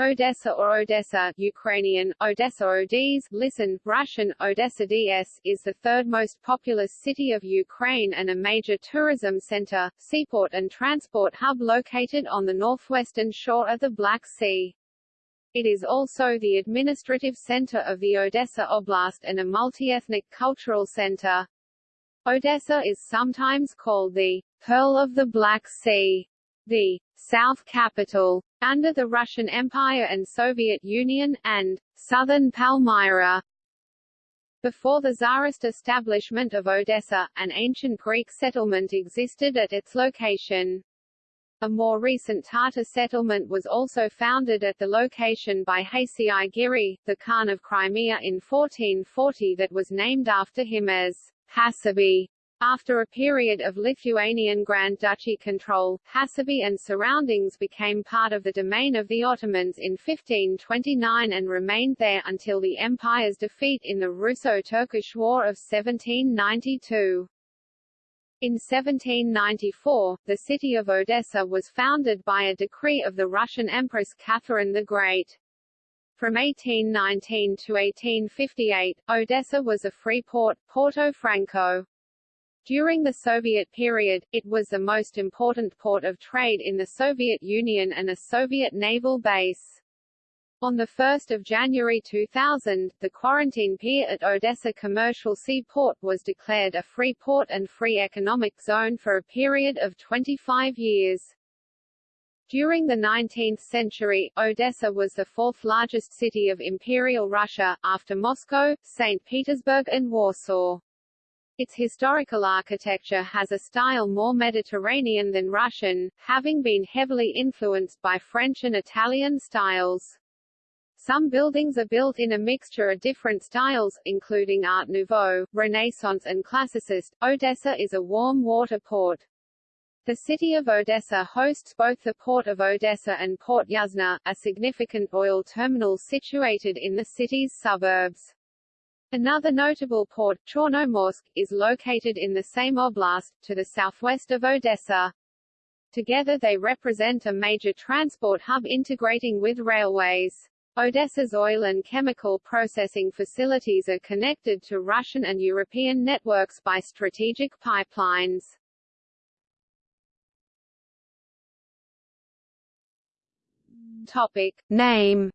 Odessa or Odessa Ukrainian, Odessa Odes, listen, Russian, Odessa DS, is the third most populous city of Ukraine and a major tourism center, seaport and transport hub located on the northwestern shore of the Black Sea. It is also the administrative center of the Odessa Oblast and a multi-ethnic cultural center. Odessa is sometimes called the Pearl of the Black Sea, the South Capital, under the Russian Empire and Soviet Union, and southern Palmyra. Before the Tsarist establishment of Odessa, an ancient Greek settlement existed at its location. A more recent Tatar settlement was also founded at the location by Hasei Giri, the Khan of Crimea in 1440 that was named after him as Hasabi. After a period of Lithuanian Grand Duchy control, Hasabi and surroundings became part of the domain of the Ottomans in 1529 and remained there until the empire's defeat in the Russo-Turkish War of 1792. In 1794, the city of Odessa was founded by a decree of the Russian Empress Catherine the Great. From 1819 to 1858, Odessa was a free port, Porto Franco. During the Soviet period, it was the most important port of trade in the Soviet Union and a Soviet naval base. On 1 January 2000, the quarantine pier at Odessa Commercial Seaport was declared a free port and free economic zone for a period of 25 years. During the 19th century, Odessa was the fourth largest city of Imperial Russia, after Moscow, St. Petersburg and Warsaw. Its historical architecture has a style more Mediterranean than Russian, having been heavily influenced by French and Italian styles. Some buildings are built in a mixture of different styles, including Art Nouveau, Renaissance and Classicist. Odessa is a warm water port. The city of Odessa hosts both the Port of Odessa and Port Yuzhno, a significant oil terminal situated in the city's suburbs. Another notable port, Chornomorsk, is located in the same oblast, to the southwest of Odessa. Together they represent a major transport hub integrating with railways. Odessa's oil and chemical processing facilities are connected to Russian and European networks by strategic pipelines. Topic. Name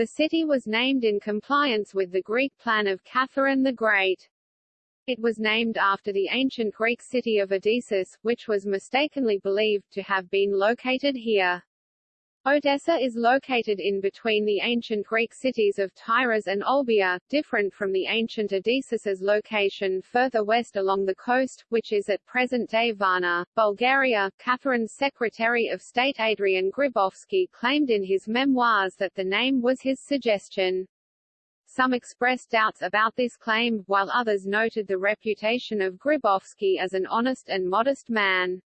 The city was named in compliance with the Greek plan of Catherine the Great. It was named after the ancient Greek city of Odessos, which was mistakenly believed to have been located here. Odessa is located in between the ancient Greek cities of Tyras and Olbia, different from the ancient Odessos's location further west along the coast, which is at present-day Varna, Bulgaria. Catherine's Secretary of State Adrian Grybovsky claimed in his memoirs that the name was his suggestion. Some expressed doubts about this claim, while others noted the reputation of Grybovsky as an honest and modest man.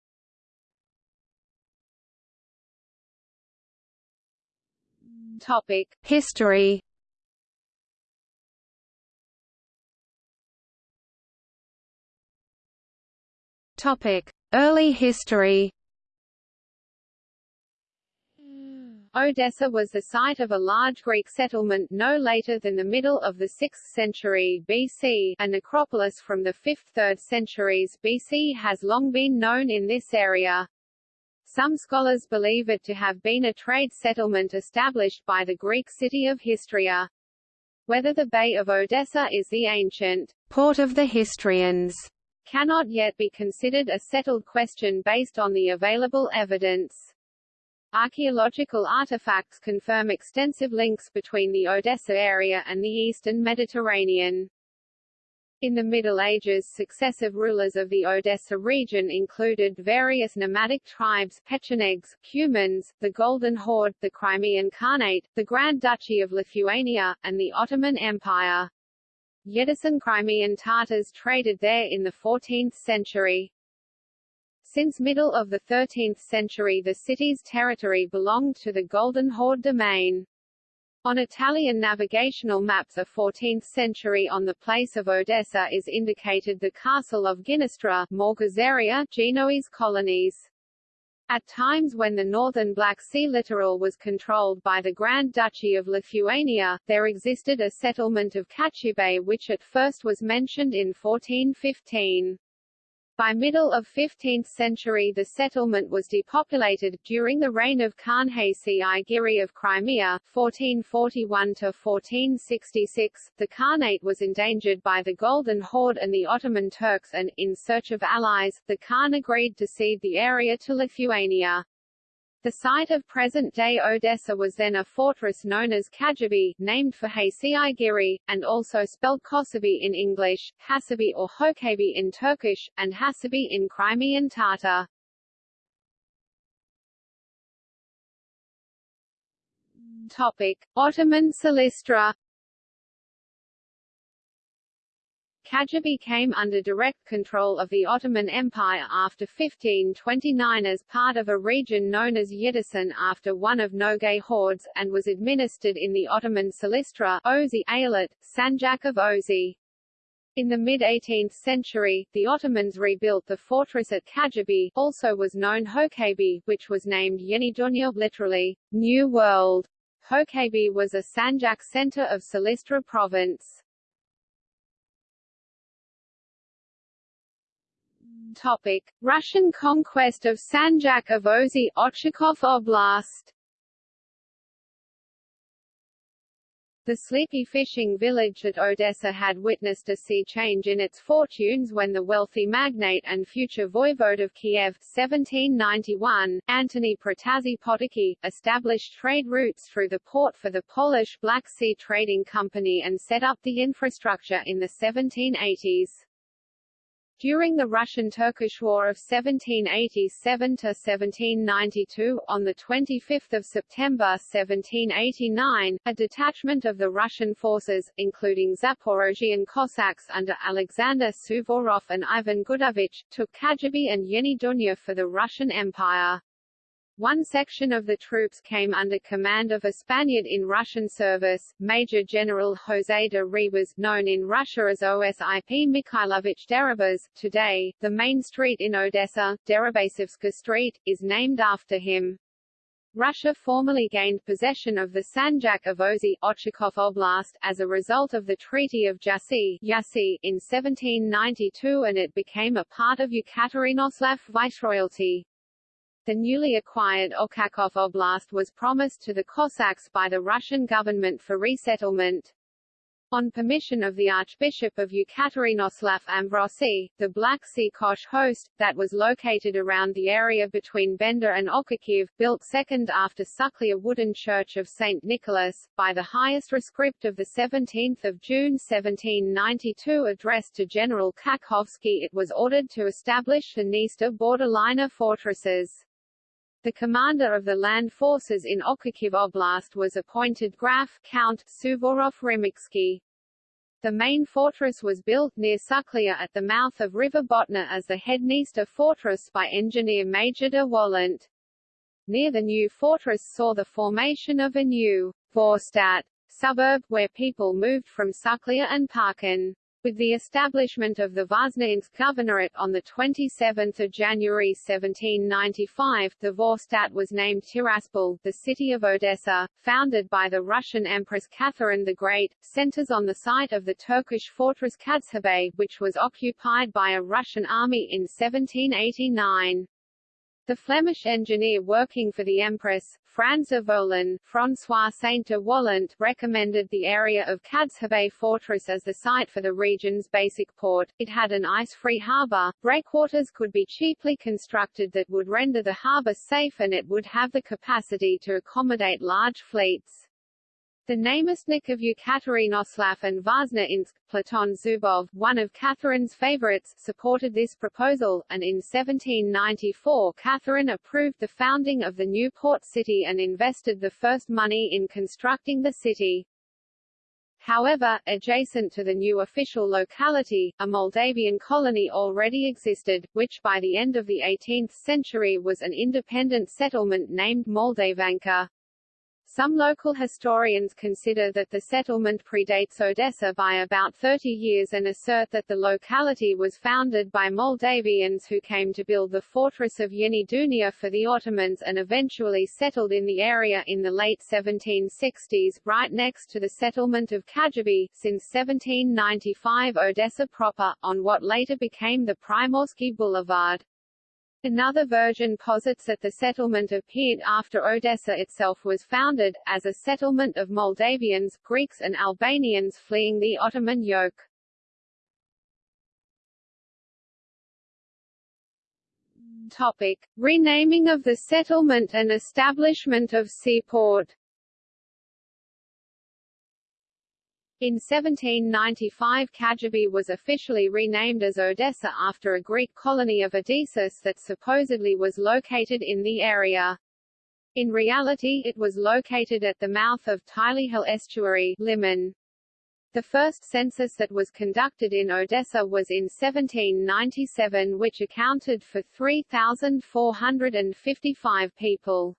Topic. History Topic. Early history Odessa was the site of a large Greek settlement no later than the middle of the 6th century BC. A necropolis from the 5th–3rd centuries BC has long been known in this area. Some scholars believe it to have been a trade settlement established by the Greek city of Histria. Whether the Bay of Odessa is the ancient port of the Histrians cannot yet be considered a settled question based on the available evidence. Archaeological artifacts confirm extensive links between the Odessa area and the eastern Mediterranean. In the Middle Ages successive rulers of the Odessa region included various nomadic tribes Pechenegs, Cumans, the Golden Horde, the Crimean Khanate, the Grand Duchy of Lithuania, and the Ottoman Empire. Yedisan Crimean Tatars traded there in the 14th century. Since middle of the 13th century the city's territory belonged to the Golden Horde domain. On Italian navigational maps of 14th century on the place of Odessa is indicated the castle of Ginestra, Morgazaria, Genoese colonies. At times when the northern Black Sea littoral was controlled by the Grand Duchy of Lithuania, there existed a settlement of Kachubai which at first was mentioned in 1415. By middle of 15th century the settlement was depopulated. During the reign of Khan Haysi I Giri of Crimea 1441–1466, the Khanate was endangered by the Golden Horde and the Ottoman Turks and, in search of allies, the Khan agreed to cede the area to Lithuania. The site of present-day Odessa was then a fortress known as Kajabi, named for Haysi Giri, and also spelled Kosabi in English, Hasabi or Hokabi in Turkish, and Hasabi in Crimean Tatar. Topic: Ottoman Silistra Kajabi came under direct control of the Ottoman Empire after 1529 as part of a region known as Yedisan after one of Nogay hordes, and was administered in the Ottoman Silistra Eyalet, Sanjak of Ozi. In the mid-18th century, the Ottomans rebuilt the fortress at Kajabi, also was known Hokabi, which was named Yeni Dunya literally, New World. Hokabi was a Sanjak center of Silistra province. Topic: Russian conquest of Sanjak of Ochakov Oblast. The sleepy fishing village at Odessa had witnessed a sea change in its fortunes when the wealthy magnate and future voivode of Kiev 1791, Antony Potocki, established trade routes through the port for the Polish Black Sea Trading Company and set up the infrastructure in the 1780s. During the Russian-Turkish War of 1787–1792, on 25 September 1789, a detachment of the Russian forces, including Zaporozhian Cossacks under Alexander Suvorov and Ivan Gudovich, took Kajabi and Yeni Dunya for the Russian Empire. One section of the troops came under command of a Spaniard in Russian service, Major General José de Ribas, known in Russia as Osip Mikhailovich Deribas. Today, the main street in Odessa, Deribasivska Street, is named after him. Russia formally gained possession of the Sanjak of Ozi Oblast as a result of the Treaty of Jassy in 1792 and it became a part of Yekaterinoslav Viceroyalty. The newly acquired Ochakov Oblast was promised to the Cossacks by the Russian government for resettlement. On permission of the Archbishop of Yekaterinoslav Ambrosy, the Black Sea Kosh host, that was located around the area between Bender and Okakiv, built second after Suklia wooden church of St. Nicholas, by the highest rescript of 17 June 1792 addressed to General Kakhovsky it was ordered to establish the Dniester borderliner fortresses. The commander of the land forces in Okakiv Oblast was appointed Graf Count Suvorov Rimitsky. The main fortress was built near Suklia at the mouth of River Botna as the Hedniester fortress by engineer Major de Wallant. Near the new fortress saw the formation of a new Vorstadt suburb, where people moved from Suklia and Parkin. With the establishment of the Voznesensk Governorate on 27 January 1795, the Vorstadt was named Tiraspol, the city of Odessa, founded by the Russian Empress Catherine the Great, centers on the site of the Turkish fortress Kazhabay, which was occupied by a Russian army in 1789. The Flemish engineer working for the Empress, Franz of Volin, François Saint de Wallant, recommended the area of Kazhabay Fortress as the site for the region's basic port. It had an ice-free harbour, breakwaters could be cheaply constructed that would render the harbour safe and it would have the capacity to accommodate large fleets. The namestnik of Yekaterinoslav and Voznesensk, Platon Zubov, one of Catherine's favorites, supported this proposal, and in 1794 Catherine approved the founding of the new port city and invested the first money in constructing the city. However, adjacent to the new official locality, a Moldavian colony already existed, which by the end of the 18th century was an independent settlement named Moldavanka. Some local historians consider that the settlement predates Odessa by about 30 years and assert that the locality was founded by Moldavians who came to build the fortress of Yeni Dunia for the Ottomans and eventually settled in the area in the late 1760s, right next to the settlement of Kajabi, since 1795 Odessa proper, on what later became the Primorsky Boulevard. Another version posits that the settlement appeared after Odessa itself was founded, as a settlement of Moldavians, Greeks and Albanians fleeing the Ottoman yoke. Topic. Renaming of the settlement and establishment of seaport In 1795 Kajabi was officially renamed as Odessa after a Greek colony of Odessos that supposedly was located in the area. In reality it was located at the mouth of Tylihul estuary Liman. The first census that was conducted in Odessa was in 1797 which accounted for 3,455 people.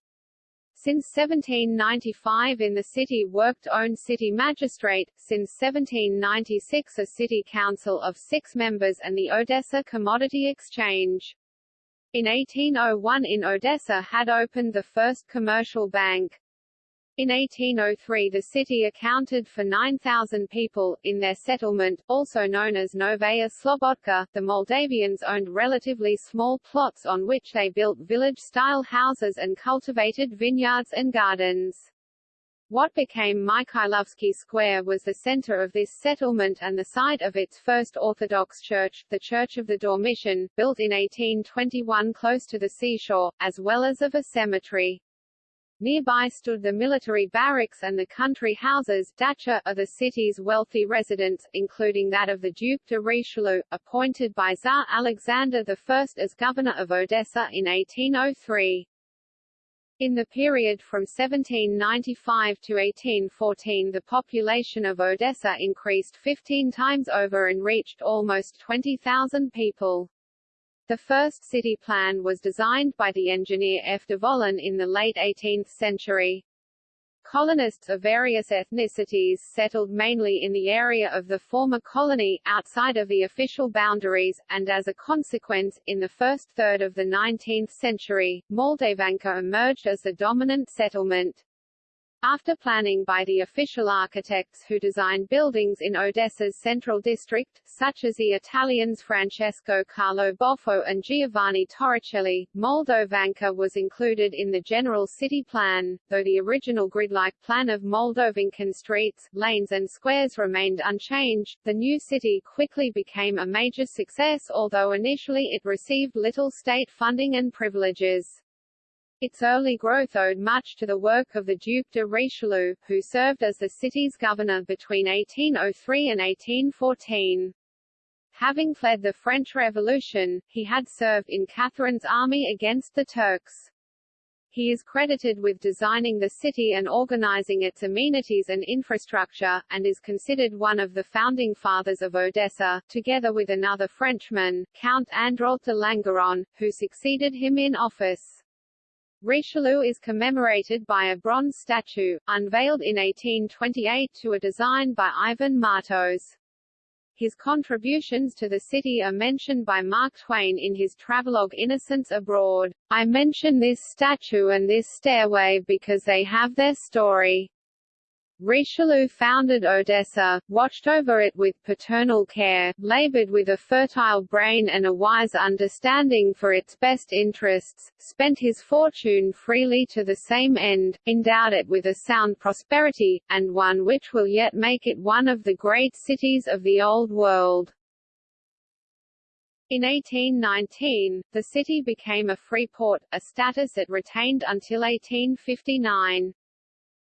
Since 1795 in the city worked own city magistrate, since 1796 a city council of six members and the Odessa Commodity Exchange. In 1801 in Odessa had opened the first commercial bank. In 1803 the city accounted for 9,000 people. In their settlement, also known as Novaya Slobodka, the Moldavians owned relatively small plots on which they built village-style houses and cultivated vineyards and gardens. What became Mikhailovsky Square was the center of this settlement and the site of its first Orthodox church, the Church of the Dormition, built in 1821 close to the seashore, as well as of a cemetery. Nearby stood the military barracks and the country houses dacha of the city's wealthy residents, including that of the Duc de Richelieu, appointed by Tsar Alexander I as governor of Odessa in 1803. In the period from 1795 to 1814 the population of Odessa increased 15 times over and reached almost 20,000 people. The first city plan was designed by the engineer F. de Volin in the late 18th century. Colonists of various ethnicities settled mainly in the area of the former colony, outside of the official boundaries, and as a consequence, in the first third of the 19th century, Moldavanka emerged as the dominant settlement. After planning by the official architects who designed buildings in Odessa's central district, such as the Italians Francesco Carlo Boffo and Giovanni Torricelli, Moldovanka was included in the general city plan, though the original grid-like plan of Moldovankan streets, lanes and squares remained unchanged. The new city quickly became a major success although initially it received little state funding and privileges. Its early growth owed much to the work of the Duc de Richelieu, who served as the city's governor between 1803 and 1814. Having fled the French Revolution, he had served in Catherine's army against the Turks. He is credited with designing the city and organizing its amenities and infrastructure, and is considered one of the founding fathers of Odessa, together with another Frenchman, Count Andrault de Langeron, who succeeded him in office. Richelieu is commemorated by a bronze statue, unveiled in 1828 to a design by Ivan Martos. His contributions to the city are mentioned by Mark Twain in his travelogue Innocents Abroad. I mention this statue and this stairway because they have their story. Richelieu founded Odessa, watched over it with paternal care, labored with a fertile brain and a wise understanding for its best interests, spent his fortune freely to the same end, endowed it with a sound prosperity, and one which will yet make it one of the great cities of the Old World. In 1819, the city became a free port, a status it retained until 1859.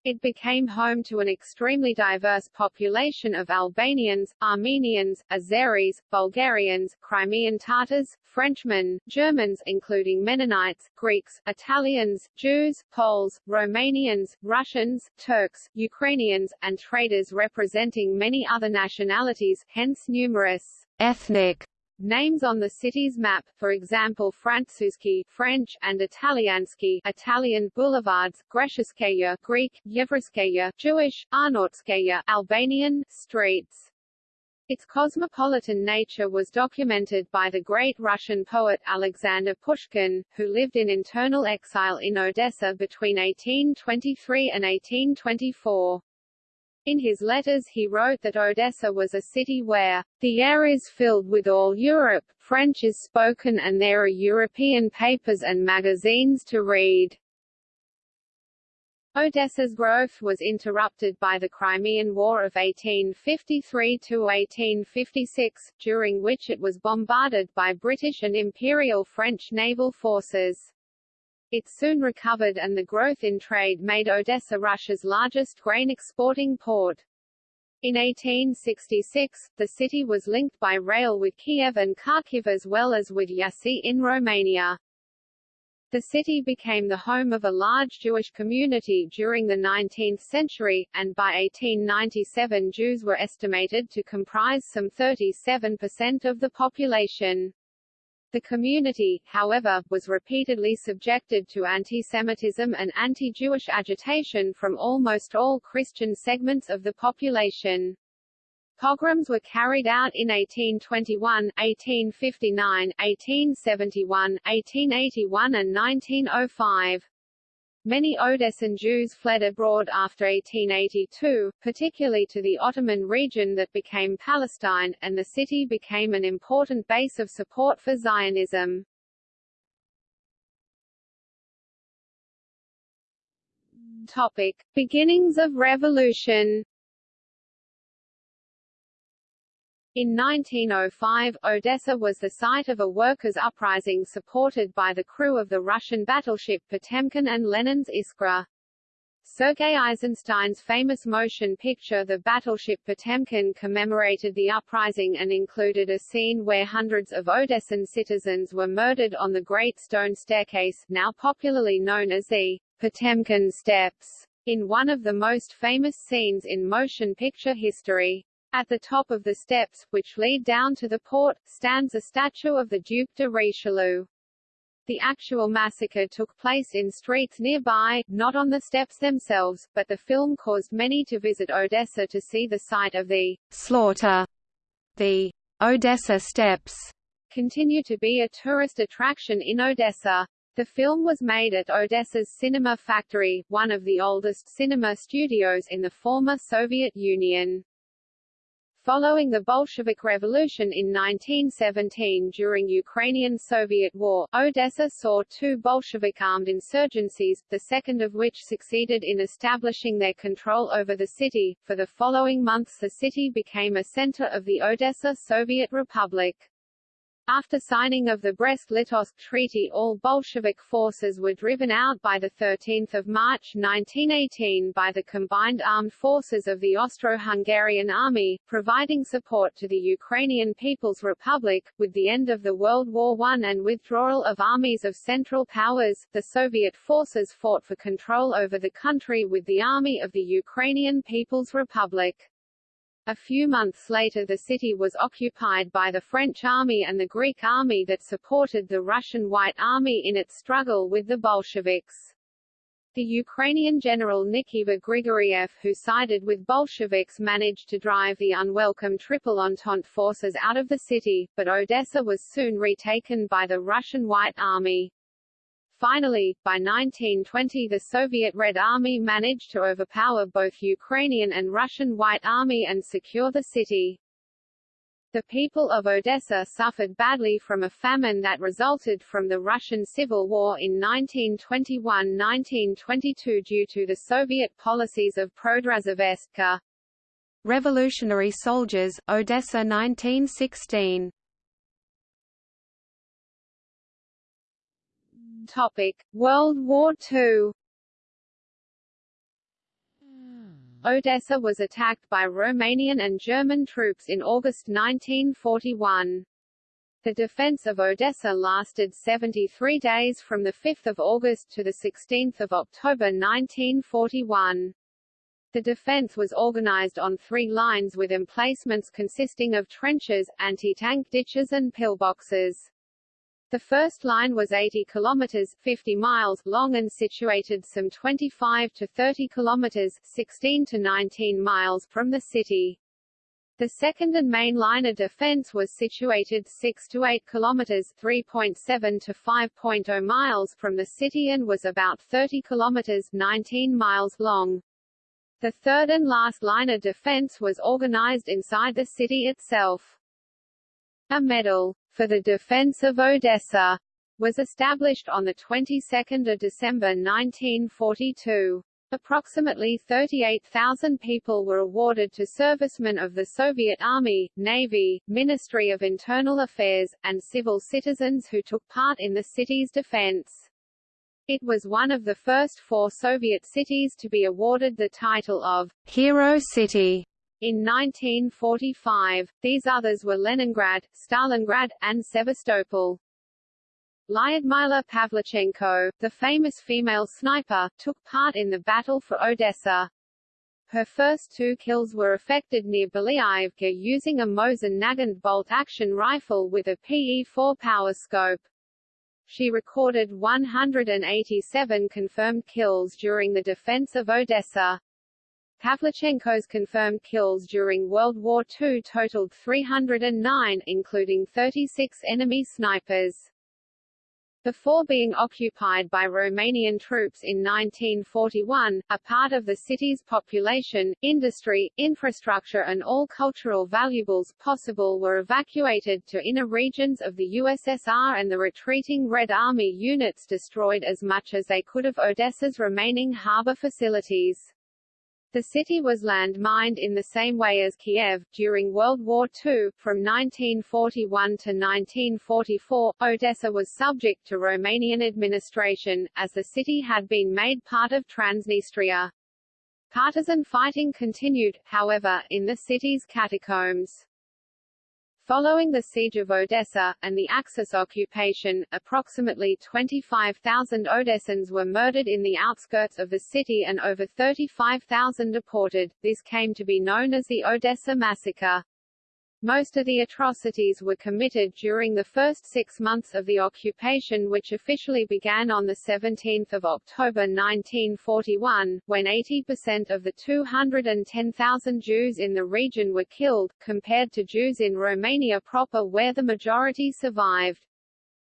It became home to an extremely diverse population of Albanians, Armenians, Azeris, Bulgarians, Crimean Tatars, Frenchmen, Germans including Mennonites, Greeks, Italians, Jews, Poles, Romanians, Russians, Turks, Ukrainians, and traders representing many other nationalities, hence numerous ethnic Names on the city's map, for example Francusky French and Italiansky Italian boulevards, Greshskaya Greek, Yevreyskaya Jewish, Arnautskaya Albanian streets. Its cosmopolitan nature was documented by the great Russian poet Alexander Pushkin, who lived in internal exile in Odessa between 1823 and 1824. In his letters he wrote that Odessa was a city where, the air is filled with all Europe, French is spoken and there are European papers and magazines to read. Odessa's growth was interrupted by the Crimean War of 1853–1856, during which it was bombarded by British and Imperial French naval forces. It soon recovered and the growth in trade made Odessa Russia's largest grain exporting port. In 1866, the city was linked by rail with Kiev and Kharkiv as well as with Iași in Romania. The city became the home of a large Jewish community during the 19th century, and by 1897 Jews were estimated to comprise some 37% of the population. The community, however, was repeatedly subjected to anti-Semitism and anti-Jewish agitation from almost all Christian segments of the population. Pogroms were carried out in 1821, 1859, 1871, 1881 and 1905. Many Odessan Jews fled abroad after 1882, particularly to the Ottoman region that became Palestine, and the city became an important base of support for Zionism. Topic. Beginnings of revolution In 1905, Odessa was the site of a workers' uprising supported by the crew of the Russian battleship Potemkin and Lenin's Iskra. Sergei Eisenstein's famous motion picture The Battleship Potemkin commemorated the uprising and included a scene where hundreds of Odessan citizens were murdered on the Great Stone Staircase, now popularly known as the Potemkin Steps, in one of the most famous scenes in motion picture history. At the top of the steps, which lead down to the port, stands a statue of the Duc de Richelieu. The actual massacre took place in streets nearby, not on the steps themselves, but the film caused many to visit Odessa to see the site of the slaughter. The Odessa Steps continue to be a tourist attraction in Odessa. The film was made at Odessa's Cinema Factory, one of the oldest cinema studios in the former Soviet Union. Following the Bolshevik Revolution in 1917 during Ukrainian-Soviet War, Odessa saw two Bolshevik armed insurgencies, the second of which succeeded in establishing their control over the city. For the following months the city became a center of the Odessa Soviet Republic. After signing of the Brest-Litovsk Treaty all Bolshevik forces were driven out by 13 March 1918 by the combined armed forces of the Austro-Hungarian Army, providing support to the Ukrainian People's Republic. With the end of the World War I and withdrawal of armies of Central Powers, the Soviet forces fought for control over the country with the Army of the Ukrainian People's Republic. A few months later the city was occupied by the French army and the Greek army that supported the Russian White Army in its struggle with the Bolsheviks. The Ukrainian general Nikifor Grigoriev who sided with Bolsheviks managed to drive the unwelcome Triple Entente forces out of the city, but Odessa was soon retaken by the Russian White Army. Finally, by 1920 the Soviet Red Army managed to overpower both Ukrainian and Russian White Army and secure the city. The people of Odessa suffered badly from a famine that resulted from the Russian Civil War in 1921–1922 due to the Soviet policies of Prodrazvyorstka. Revolutionary Soldiers, Odessa 1916 Topic: World War II. Hmm. Odessa was attacked by Romanian and German troops in August 1941. The defense of Odessa lasted 73 days from 5 August to 16 October 1941. The defense was organized on three lines with emplacements consisting of trenches, anti-tank ditches and pillboxes. The first line was 80 kilometers 50 miles long and situated some 25 to 30 kilometers 16 to 19 miles from the city. The second and main line of defense was situated 6 to 8 kilometers 3.7 to 5.0 miles from the city and was about 30 kilometers 19 miles long. The third and last line of defense was organized inside the city itself. A medal for the defense of Odessa was established on the 22nd of December 1942. Approximately 38,000 people were awarded to servicemen of the Soviet Army, Navy, Ministry of Internal Affairs, and civil citizens who took part in the city's defense. It was one of the first four Soviet cities to be awarded the title of Hero City. In 1945, these others were Leningrad, Stalingrad, and Sevastopol. Lyudmila Pavlichenko, the famous female sniper, took part in the battle for Odessa. Her first two kills were effected near Belyaevka using a Mosin Nagant bolt-action rifle with a PE-4 power scope. She recorded 187 confirmed kills during the defense of Odessa. Pavlichenko's confirmed kills during World War II totaled 309, including 36 enemy snipers. Before being occupied by Romanian troops in 1941, a part of the city's population, industry, infrastructure and all cultural valuables possible were evacuated to inner regions of the USSR and the retreating Red Army units destroyed as much as they could of Odessa's remaining harbor facilities. The city was landmined in the same way as Kiev. During World War II, from 1941 to 1944, Odessa was subject to Romanian administration, as the city had been made part of Transnistria. Partisan fighting continued, however, in the city's catacombs. Following the siege of Odessa, and the Axis occupation, approximately 25,000 Odessans were murdered in the outskirts of the city and over 35,000 deported. This came to be known as the Odessa Massacre. Most of the atrocities were committed during the first six months of the occupation which officially began on 17 October 1941, when 80% of the 210,000 Jews in the region were killed, compared to Jews in Romania proper where the majority survived.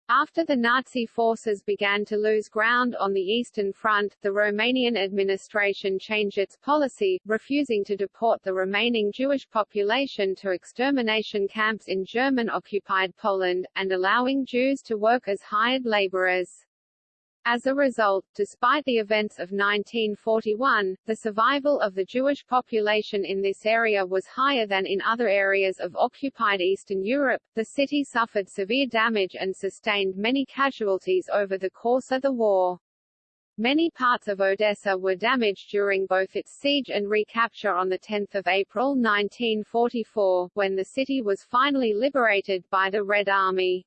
After the Nazi forces began to lose ground on the Eastern Front, the Romanian administration changed its policy, refusing to deport the remaining Jewish population to extermination camps in German-occupied Poland, and allowing Jews to work as hired laborers. As a result, despite the events of 1941, the survival of the Jewish population in this area was higher than in other areas of occupied Eastern Europe. The city suffered severe damage and sustained many casualties over the course of the war. Many parts of Odessa were damaged during both its siege and recapture on 10 April 1944, when the city was finally liberated by the Red Army.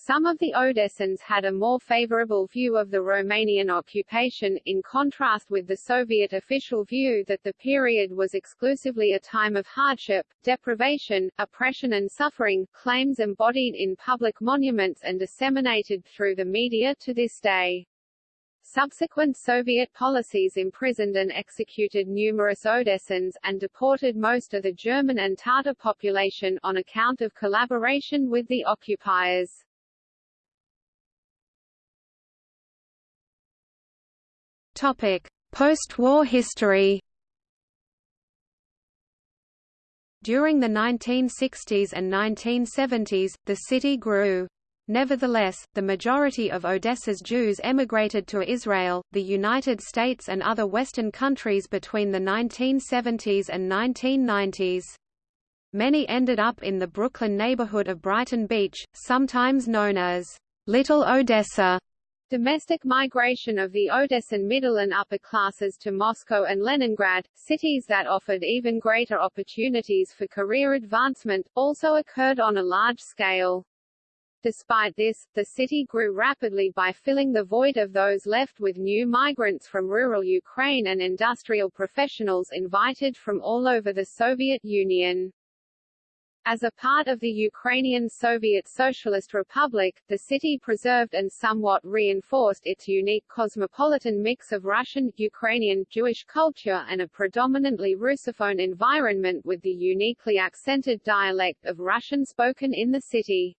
Some of the Odessans had a more favorable view of the Romanian occupation, in contrast with the Soviet official view that the period was exclusively a time of hardship, deprivation, oppression and suffering, claims embodied in public monuments and disseminated through the media to this day. Subsequent Soviet policies imprisoned and executed numerous Odessans, and deported most of the German and Tatar population, on account of collaboration with the occupiers. Post-war history During the 1960s and 1970s, the city grew. Nevertheless, the majority of Odessa's Jews emigrated to Israel, the United States and other Western countries between the 1970s and 1990s. Many ended up in the Brooklyn neighborhood of Brighton Beach, sometimes known as Little Odessa. Domestic migration of the Odessan middle and upper classes to Moscow and Leningrad, cities that offered even greater opportunities for career advancement, also occurred on a large scale. Despite this, the city grew rapidly by filling the void of those left with new migrants from rural Ukraine and industrial professionals invited from all over the Soviet Union. As a part of the Ukrainian Soviet Socialist Republic, the city preserved and somewhat reinforced its unique cosmopolitan mix of Russian, Ukrainian, Jewish culture and a predominantly Russophone environment with the uniquely accented dialect of Russian spoken in the city.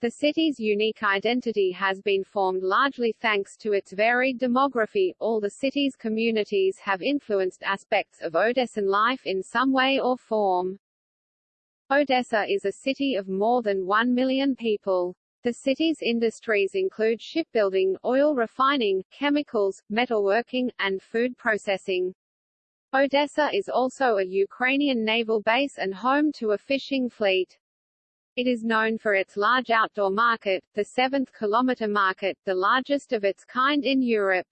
The city's unique identity has been formed largely thanks to its varied demography. All the city's communities have influenced aspects of Odessan life in some way or form. Odessa is a city of more than 1 million people. The city's industries include shipbuilding, oil refining, chemicals, metalworking, and food processing. Odessa is also a Ukrainian naval base and home to a fishing fleet. It is known for its large outdoor market, the Seventh Kilometer Market, the largest of its kind in Europe.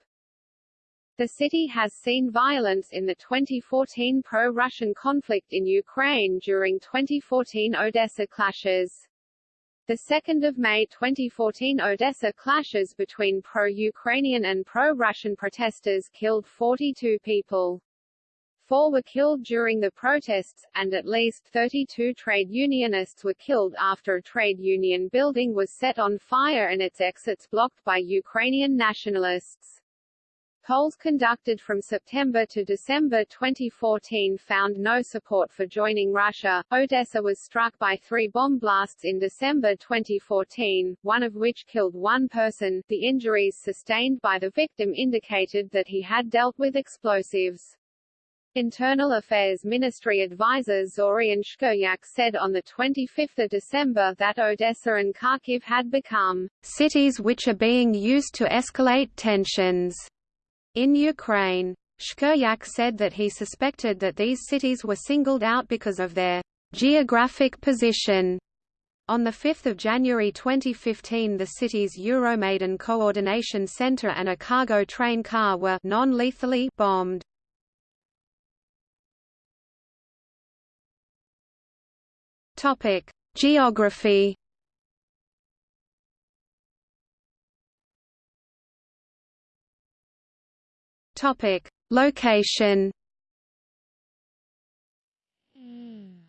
The city has seen violence in the 2014 pro-Russian conflict in Ukraine during 2014 Odessa clashes. The 2nd of May 2014 Odessa clashes between pro-Ukrainian and pro-Russian protesters killed 42 people. Four were killed during the protests, and at least 32 trade unionists were killed after a trade union building was set on fire and its exits blocked by Ukrainian nationalists. Polls conducted from September to December 2014 found no support for joining Russia. Odessa was struck by three bomb blasts in December 2014, one of which killed one person. The injuries sustained by the victim indicated that he had dealt with explosives. Internal Affairs Ministry advisor Zorian Shkiryak said on 25 December that Odessa and Kharkiv had become cities which are being used to escalate tensions in Ukraine. Shkiryak said that he suspected that these cities were singled out because of their geographic position. On 5 January 2015 the city's Euromaidan Coordination Center and a cargo train car were non-lethally bombed. Geography. Topic: Location.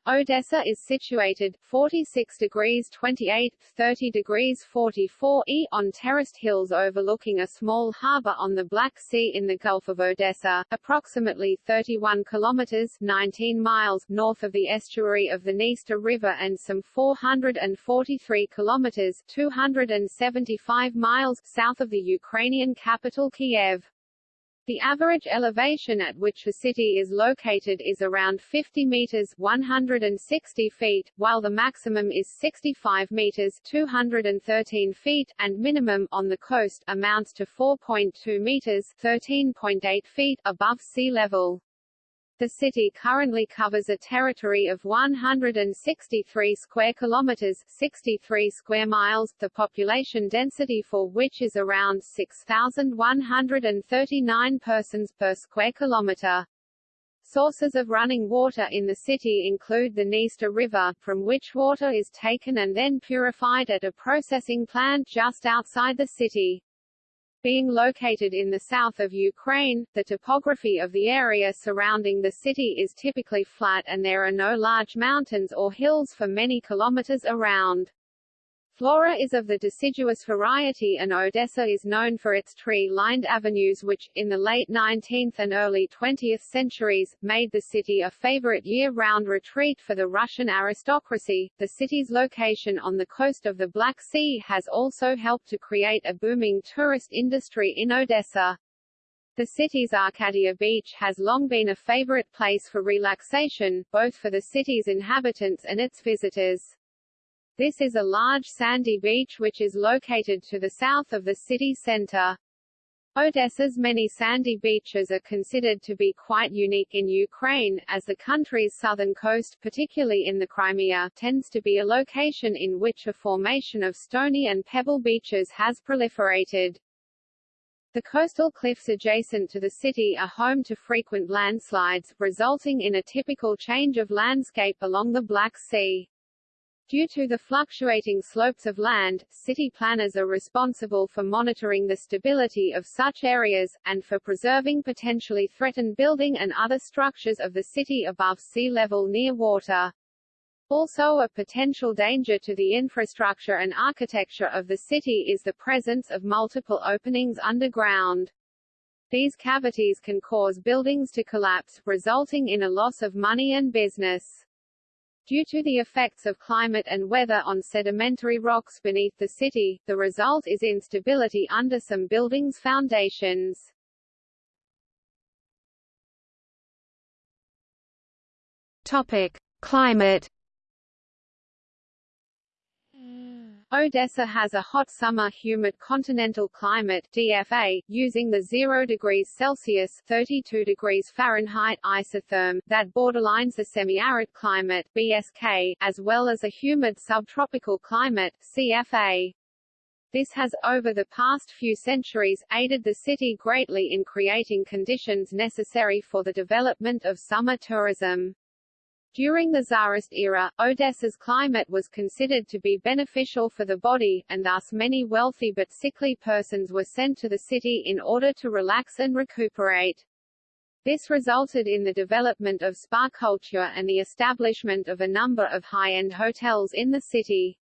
Odessa is situated 46 degrees 28, 30 degrees 44 E on terraced hills overlooking a small harbor on the Black Sea in the Gulf of Odessa, approximately 31 kilometers 19 miles north of the estuary of the Dniester River and some 443 kilometers 275 miles south of the Ukrainian capital Kiev. The average elevation at which the city is located is around 50 meters 160 feet, while the maximum is 65 meters 213 feet, and minimum on the coast amounts to 4.2 meters 13.8 feet above sea level. The city currently covers a territory of 163 square kilometers, 63 square miles, the population density for which is around 6,139 persons per square kilometer. Sources of running water in the city include the Dniester River, from which water is taken and then purified at a processing plant just outside the city. Being located in the south of Ukraine, the topography of the area surrounding the city is typically flat and there are no large mountains or hills for many kilometers around. Flora is of the deciduous variety and Odessa is known for its tree-lined avenues which, in the late 19th and early 20th centuries, made the city a favorite year-round retreat for the Russian aristocracy. The city's location on the coast of the Black Sea has also helped to create a booming tourist industry in Odessa. The city's Arcadia Beach has long been a favorite place for relaxation, both for the city's inhabitants and its visitors. This is a large sandy beach which is located to the south of the city center. Odessa's many sandy beaches are considered to be quite unique in Ukraine, as the country's southern coast particularly in the Crimea tends to be a location in which a formation of stony and pebble beaches has proliferated. The coastal cliffs adjacent to the city are home to frequent landslides, resulting in a typical change of landscape along the Black Sea. Due to the fluctuating slopes of land, city planners are responsible for monitoring the stability of such areas, and for preserving potentially threatened building and other structures of the city above sea level near water. Also a potential danger to the infrastructure and architecture of the city is the presence of multiple openings underground. These cavities can cause buildings to collapse, resulting in a loss of money and business. Due to the effects of climate and weather on sedimentary rocks beneath the city, the result is instability under some buildings' foundations. Topic: Climate hmm. Odessa has a hot summer humid continental climate DFA, using the 0 degrees Celsius 32 degrees Fahrenheit isotherm that borderlines the semi-arid climate BSK, as well as a humid subtropical climate CFA. This has, over the past few centuries, aided the city greatly in creating conditions necessary for the development of summer tourism. During the Tsarist era, Odessa's climate was considered to be beneficial for the body, and thus many wealthy but sickly persons were sent to the city in order to relax and recuperate. This resulted in the development of spa culture and the establishment of a number of high-end hotels in the city.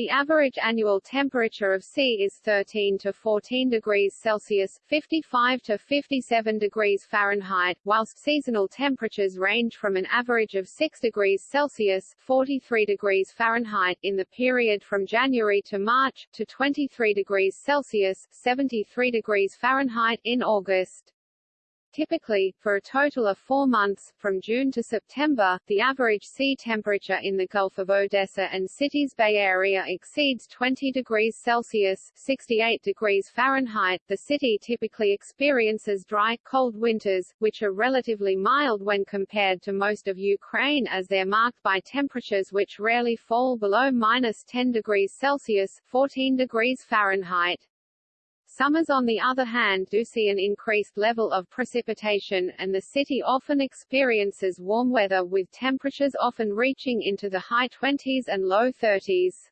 The average annual temperature of sea is 13 to 14 degrees Celsius, 55 to 57 degrees Fahrenheit, whilst seasonal temperatures range from an average of 6 degrees Celsius, 43 degrees Fahrenheit in the period from January to March, to 23 degrees Celsius, 73 degrees Fahrenheit in August. Typically, for a total of four months, from June to September, the average sea temperature in the Gulf of Odessa and city's Bay Area exceeds 20 degrees Celsius 68 degrees Fahrenheit. The city typically experiences dry, cold winters, which are relatively mild when compared to most of Ukraine as they're marked by temperatures which rarely fall below minus 10 degrees Celsius 14 degrees Fahrenheit. Summers on the other hand do see an increased level of precipitation, and the city often experiences warm weather with temperatures often reaching into the high 20s and low 30s.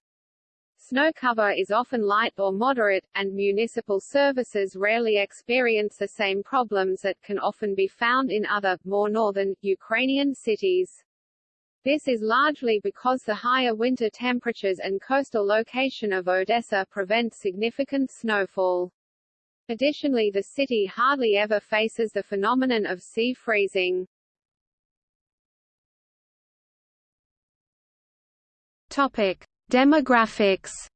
Snow cover is often light or moderate, and municipal services rarely experience the same problems that can often be found in other, more northern, Ukrainian cities. This is largely because the higher winter temperatures and coastal location of Odessa prevent significant snowfall. Additionally the city hardly ever faces the phenomenon of sea freezing. Topic: Demographics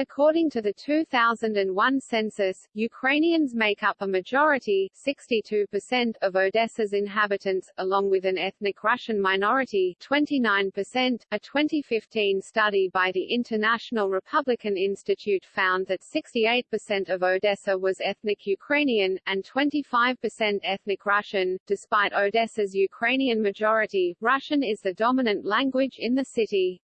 According to the 2001 census, Ukrainians make up a majority 62% of Odessa's inhabitants, along with an ethnic Russian minority 29%. A 2015 study by the International Republican Institute found that 68% of Odessa was ethnic Ukrainian, and 25% ethnic Russian. Despite Odessa's Ukrainian majority, Russian is the dominant language in the city.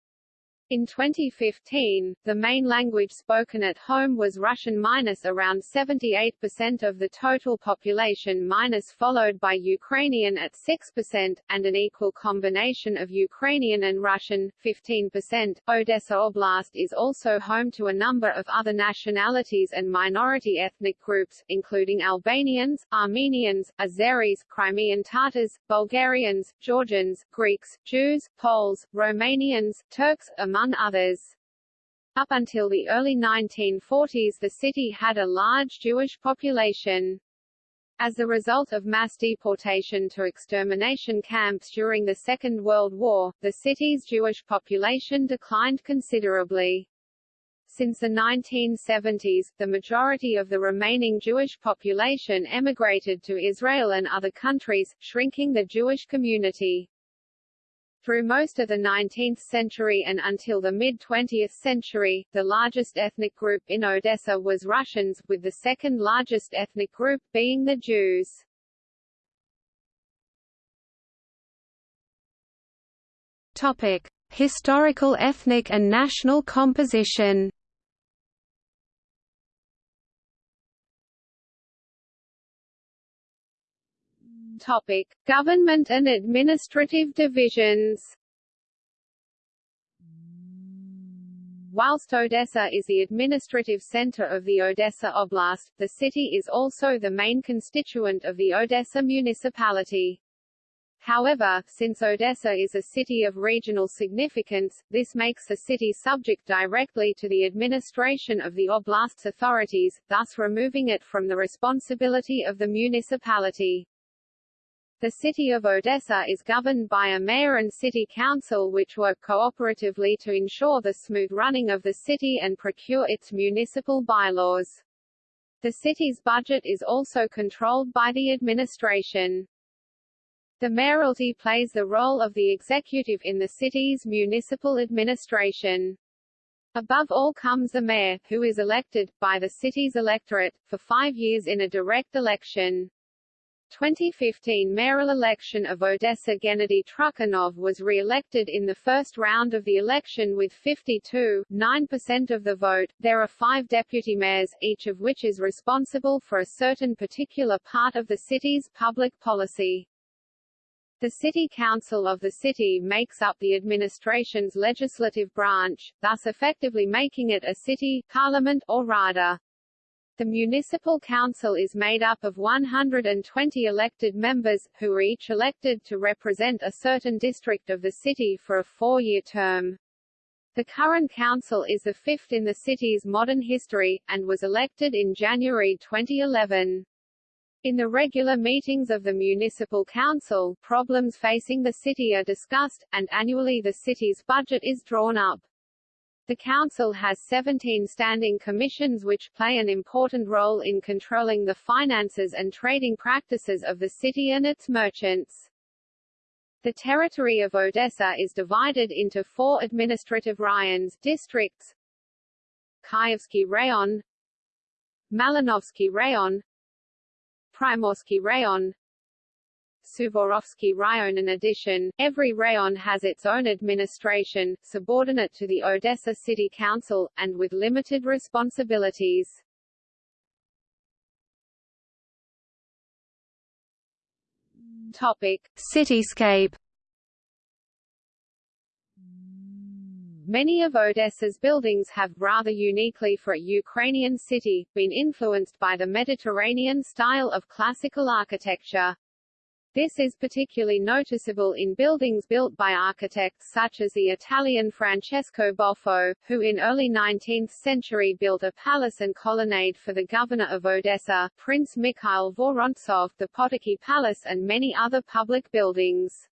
In 2015, the main language spoken at home was Russian minus around 78% of the total population minus followed by Ukrainian at 6%, and an equal combination of Ukrainian and Russian, 15%. Odessa Oblast is also home to a number of other nationalities and minority ethnic groups, including Albanians, Armenians, Azeris, Crimean Tatars, Bulgarians, Georgians, Greeks, Jews, Poles, Romanians, Turks, among among others. Up until the early 1940s the city had a large Jewish population. As a result of mass deportation to extermination camps during the Second World War, the city's Jewish population declined considerably. Since the 1970s, the majority of the remaining Jewish population emigrated to Israel and other countries, shrinking the Jewish community. Through most of the 19th century and until the mid-20th century, the largest ethnic group in Odessa was Russians, with the second largest ethnic group being the Jews. Topic: Historical ethnic and national composition. Topic: Government and administrative divisions. Whilst Odessa is the administrative center of the Odessa Oblast, the city is also the main constituent of the Odessa municipality. However, since Odessa is a city of regional significance, this makes the city subject directly to the administration of the oblast's authorities, thus removing it from the responsibility of the municipality. The city of Odessa is governed by a mayor and city council which work cooperatively to ensure the smooth running of the city and procure its municipal bylaws. The city's budget is also controlled by the administration. The mayoralty plays the role of the executive in the city's municipal administration. Above all comes the mayor, who is elected, by the city's electorate, for five years in a direct election. 2015 mayoral election of Odessa Gennady Trukhanov was re-elected in the first round of the election with 52.9% of the vote. There are five deputy mayors, each of which is responsible for a certain particular part of the city's public policy. The City Council of the city makes up the administration's legislative branch, thus effectively making it a city, parliament or rada. The municipal council is made up of 120 elected members, who are each elected to represent a certain district of the city for a four-year term. The current council is the fifth in the city's modern history, and was elected in January 2011. In the regular meetings of the municipal council, problems facing the city are discussed, and annually the city's budget is drawn up. The Council has 17 standing commissions which play an important role in controlling the finances and trading practices of the city and its merchants. The territory of Odessa is divided into four administrative rayons districts Kyivsky Rayon Malinovsky Rayon Primorsky Rayon Suvorovsky Rayon. In addition, every rayon has its own administration, subordinate to the Odessa City Council, and with limited responsibilities. Topic. Cityscape Many of Odessa's buildings have, rather uniquely for a Ukrainian city, been influenced by the Mediterranean style of classical architecture. This is particularly noticeable in buildings built by architects such as the Italian Francesco Boffo, who in early 19th century built a palace and colonnade for the governor of Odessa, Prince Mikhail Vorontsov, the Potocki Palace and many other public buildings.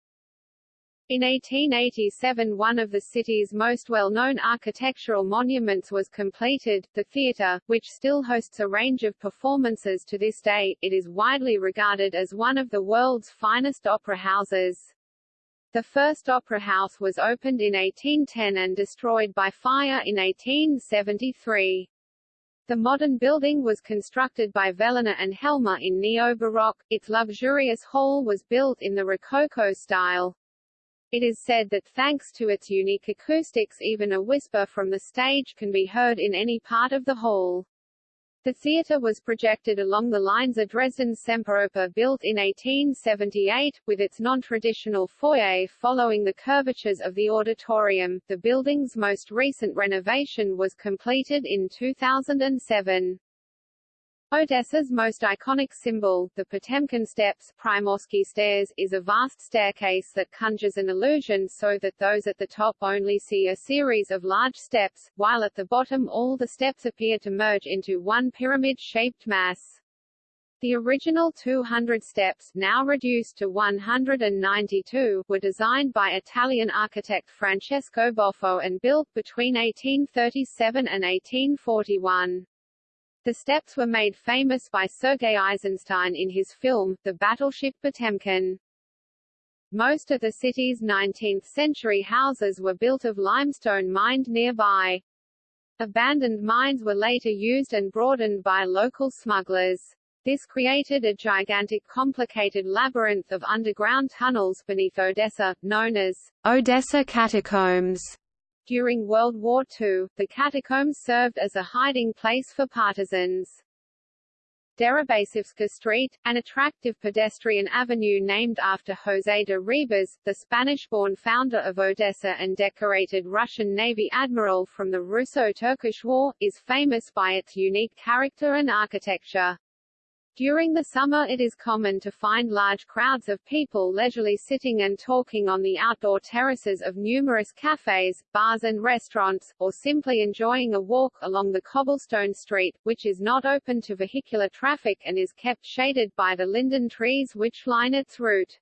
In 1887 one of the city's most well-known architectural monuments was completed, the theatre, which still hosts a range of performances to this day. It is widely regarded as one of the world's finest opera houses. The first opera house was opened in 1810 and destroyed by fire in 1873. The modern building was constructed by Fellner and Helmer in neo-Baroque, its luxurious hall was built in the Rococo style. It is said that thanks to its unique acoustics even a whisper from the stage can be heard in any part of the hall. The theatre was projected along the lines of Dresden's Semperoper built in 1878, with its non-traditional foyer following the curvatures of the auditorium. The building's most recent renovation was completed in 2007. Odessa's most iconic symbol, the Potemkin Steps Primorsky Stairs, is a vast staircase that conjures an illusion so that those at the top only see a series of large steps, while at the bottom all the steps appear to merge into one pyramid-shaped mass. The original 200 steps, now reduced to 192, were designed by Italian architect Francesco Boffo and built between 1837 and 1841. The steps were made famous by Sergei Eisenstein in his film, The Battleship Potemkin. Most of the city's 19th-century houses were built of limestone mined nearby. Abandoned mines were later used and broadened by local smugglers. This created a gigantic complicated labyrinth of underground tunnels beneath Odessa, known as Odessa Catacombs. During World War II, the catacombs served as a hiding place for partisans. Deribasivska Street, an attractive pedestrian avenue named after José de Ribas, the Spanish-born founder of Odessa and decorated Russian Navy admiral from the Russo-Turkish War, is famous by its unique character and architecture. During the summer it is common to find large crowds of people leisurely sitting and talking on the outdoor terraces of numerous cafes, bars and restaurants, or simply enjoying a walk along the cobblestone street, which is not open to vehicular traffic and is kept shaded by the linden trees which line its route.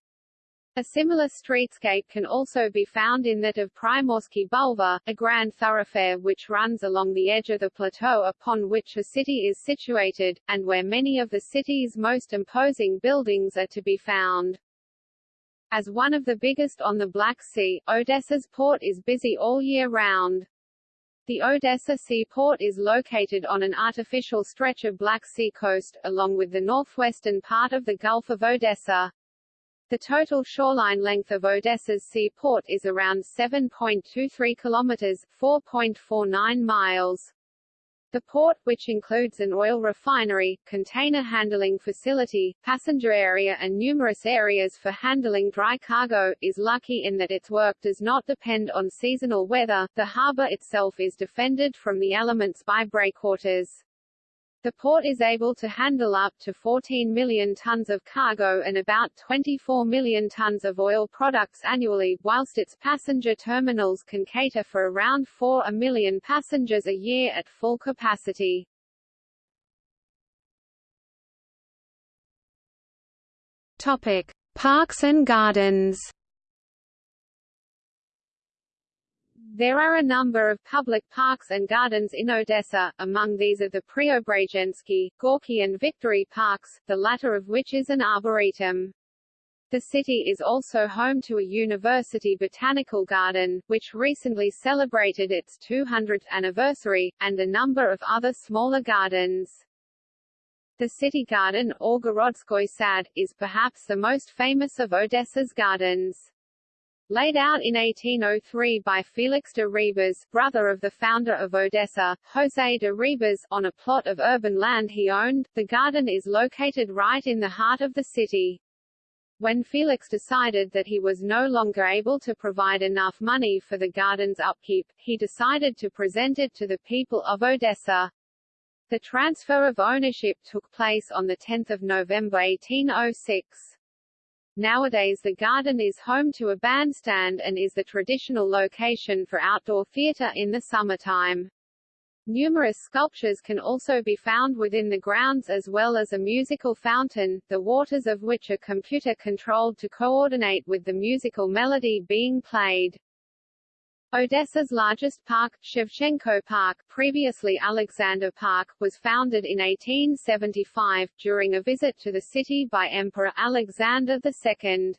A similar streetscape can also be found in that of Primorsky Bulvar, a grand thoroughfare which runs along the edge of the plateau upon which the city is situated, and where many of the city's most imposing buildings are to be found. As one of the biggest on the Black Sea, Odessa's port is busy all year round. The Odessa seaport is located on an artificial stretch of Black Sea coast, along with the northwestern part of the Gulf of Odessa. The total shoreline length of Odessa's seaport is around 7.23 kilometers, 4.49 miles. The port, which includes an oil refinery, container handling facility, passenger area and numerous areas for handling dry cargo, is lucky in that its work does not depend on seasonal weather. The harbor itself is defended from the elements by breakwaters. The port is able to handle up to 14 million tons of cargo and about 24 million tons of oil products annually, whilst its passenger terminals can cater for around 4 million passengers a year at full capacity. Topic: Parks and gardens. There are a number of public parks and gardens in Odessa, among these are the Preobrazhensky, Gorky and Victory parks, the latter of which is an arboretum. The city is also home to a university botanical garden, which recently celebrated its 200th anniversary, and a number of other smaller gardens. The city garden, or Gorodskoy Sad, is perhaps the most famous of Odessa's gardens. Laid out in 1803 by Felix de Ribas, brother of the founder of Odessa, José de Ribas, on a plot of urban land he owned, the garden is located right in the heart of the city. When Felix decided that he was no longer able to provide enough money for the garden's upkeep, he decided to present it to the people of Odessa. The transfer of ownership took place on 10 November 1806. Nowadays the garden is home to a bandstand and is the traditional location for outdoor theatre in the summertime. Numerous sculptures can also be found within the grounds as well as a musical fountain, the waters of which are computer-controlled to coordinate with the musical melody being played. Odessa's largest park, Shevchenko Park, previously Alexander Park, was founded in 1875, during a visit to the city by Emperor Alexander II.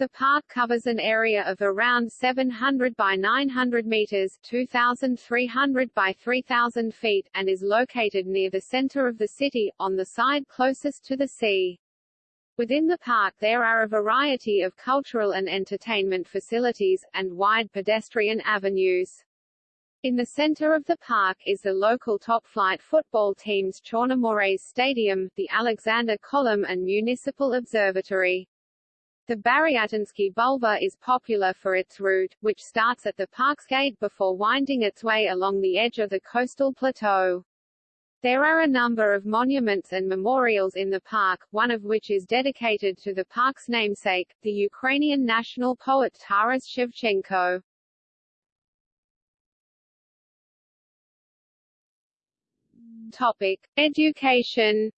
The park covers an area of around 700 by 900 meters 2,300 by 3,000 feet, and is located near the center of the city, on the side closest to the sea. Within the park there are a variety of cultural and entertainment facilities, and wide pedestrian avenues. In the center of the park is the local top-flight football team's Chornomorets Stadium, the Alexander Column and Municipal Observatory. The Baryatinsky Bulvar is popular for its route, which starts at the park's gate before winding its way along the edge of the coastal plateau. There are a number of monuments and memorials in the park, one of which is dedicated to the park's namesake, the Ukrainian national poet Taras Shevchenko. Topic: Education.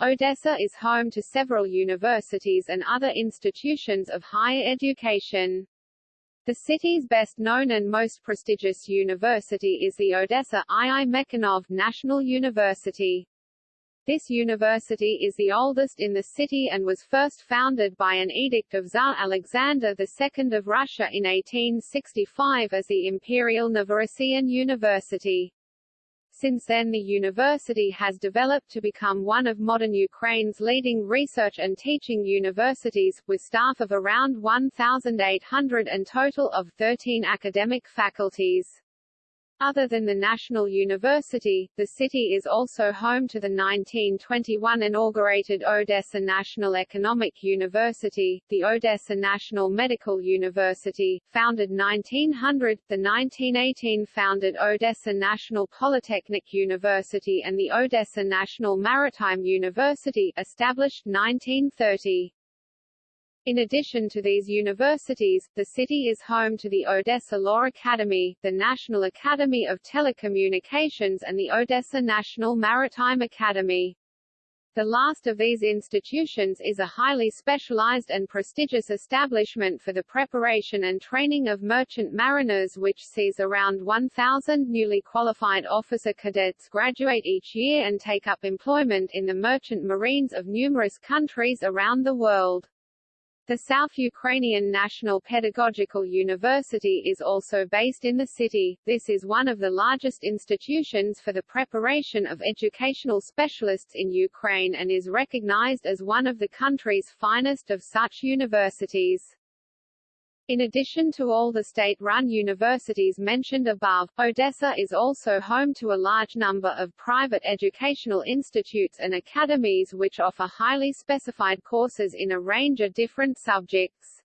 Odessa is home to several universities and other institutions of higher education. The city's best known and most prestigious university is the Odessa II Mechnikov National University. This university is the oldest in the city and was first founded by an edict of Tsar Alexander II of Russia in 1865 as the Imperial Novorossiyan University. Since then the university has developed to become one of modern Ukraine's leading research and teaching universities, with staff of around 1,800 and total of 13 academic faculties. Other than the National University, the city is also home to the 1921 inaugurated Odessa National Economic University, the Odessa National Medical University, founded 1900, the 1918 founded Odessa National Polytechnic University and the Odessa National Maritime University established 1930. In addition to these universities, the city is home to the Odessa Law Academy, the National Academy of Telecommunications and the Odessa National Maritime Academy. The last of these institutions is a highly specialized and prestigious establishment for the preparation and training of merchant mariners which sees around 1,000 newly qualified officer cadets graduate each year and take up employment in the merchant marines of numerous countries around the world. The South Ukrainian National Pedagogical University is also based in the city. This is one of the largest institutions for the preparation of educational specialists in Ukraine and is recognized as one of the country's finest of such universities. In addition to all the state-run universities mentioned above, Odessa is also home to a large number of private educational institutes and academies which offer highly specified courses in a range of different subjects.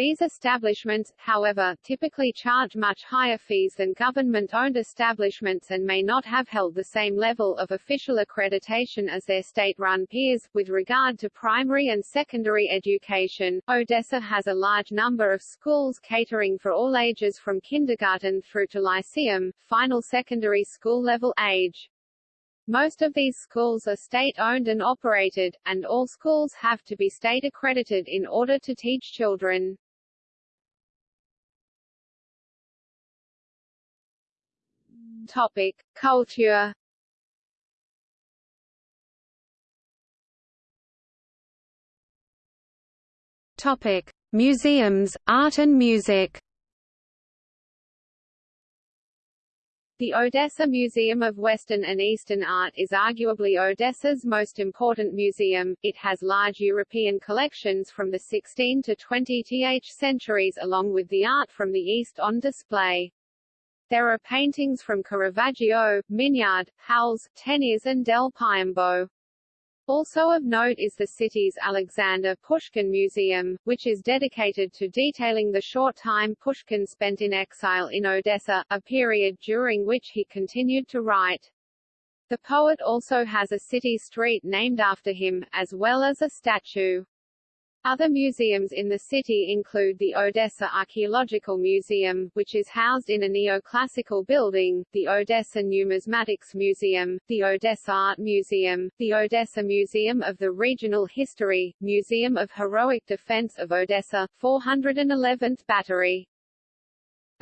These establishments, however, typically charge much higher fees than government-owned establishments and may not have held the same level of official accreditation as their state-run peers. With regard to primary and secondary education, Odessa has a large number of schools catering for all ages from kindergarten through to lyceum, final secondary school level age. Most of these schools are state-owned and operated, and all schools have to be state-accredited in order to teach children. Topic: Culture. Topic: Museums, art and music. The Odessa Museum of Western and Eastern Art is arguably Odessa's most important museum. It has large European collections from the 16 to 20th centuries along with the art from the East on display. There are paintings from Caravaggio, Mignard, Hals, Teniers and Del Piombo. Also of note is the city's Alexander Pushkin Museum, which is dedicated to detailing the short time Pushkin spent in exile in Odessa, a period during which he continued to write. The poet also has a city street named after him, as well as a statue. Other museums in the city include the Odessa Archaeological Museum, which is housed in a neoclassical building, the Odessa Numismatics Museum, the Odessa Art Museum, the Odessa Museum of the Regional History, Museum of Heroic Defense of Odessa, 411th Battery,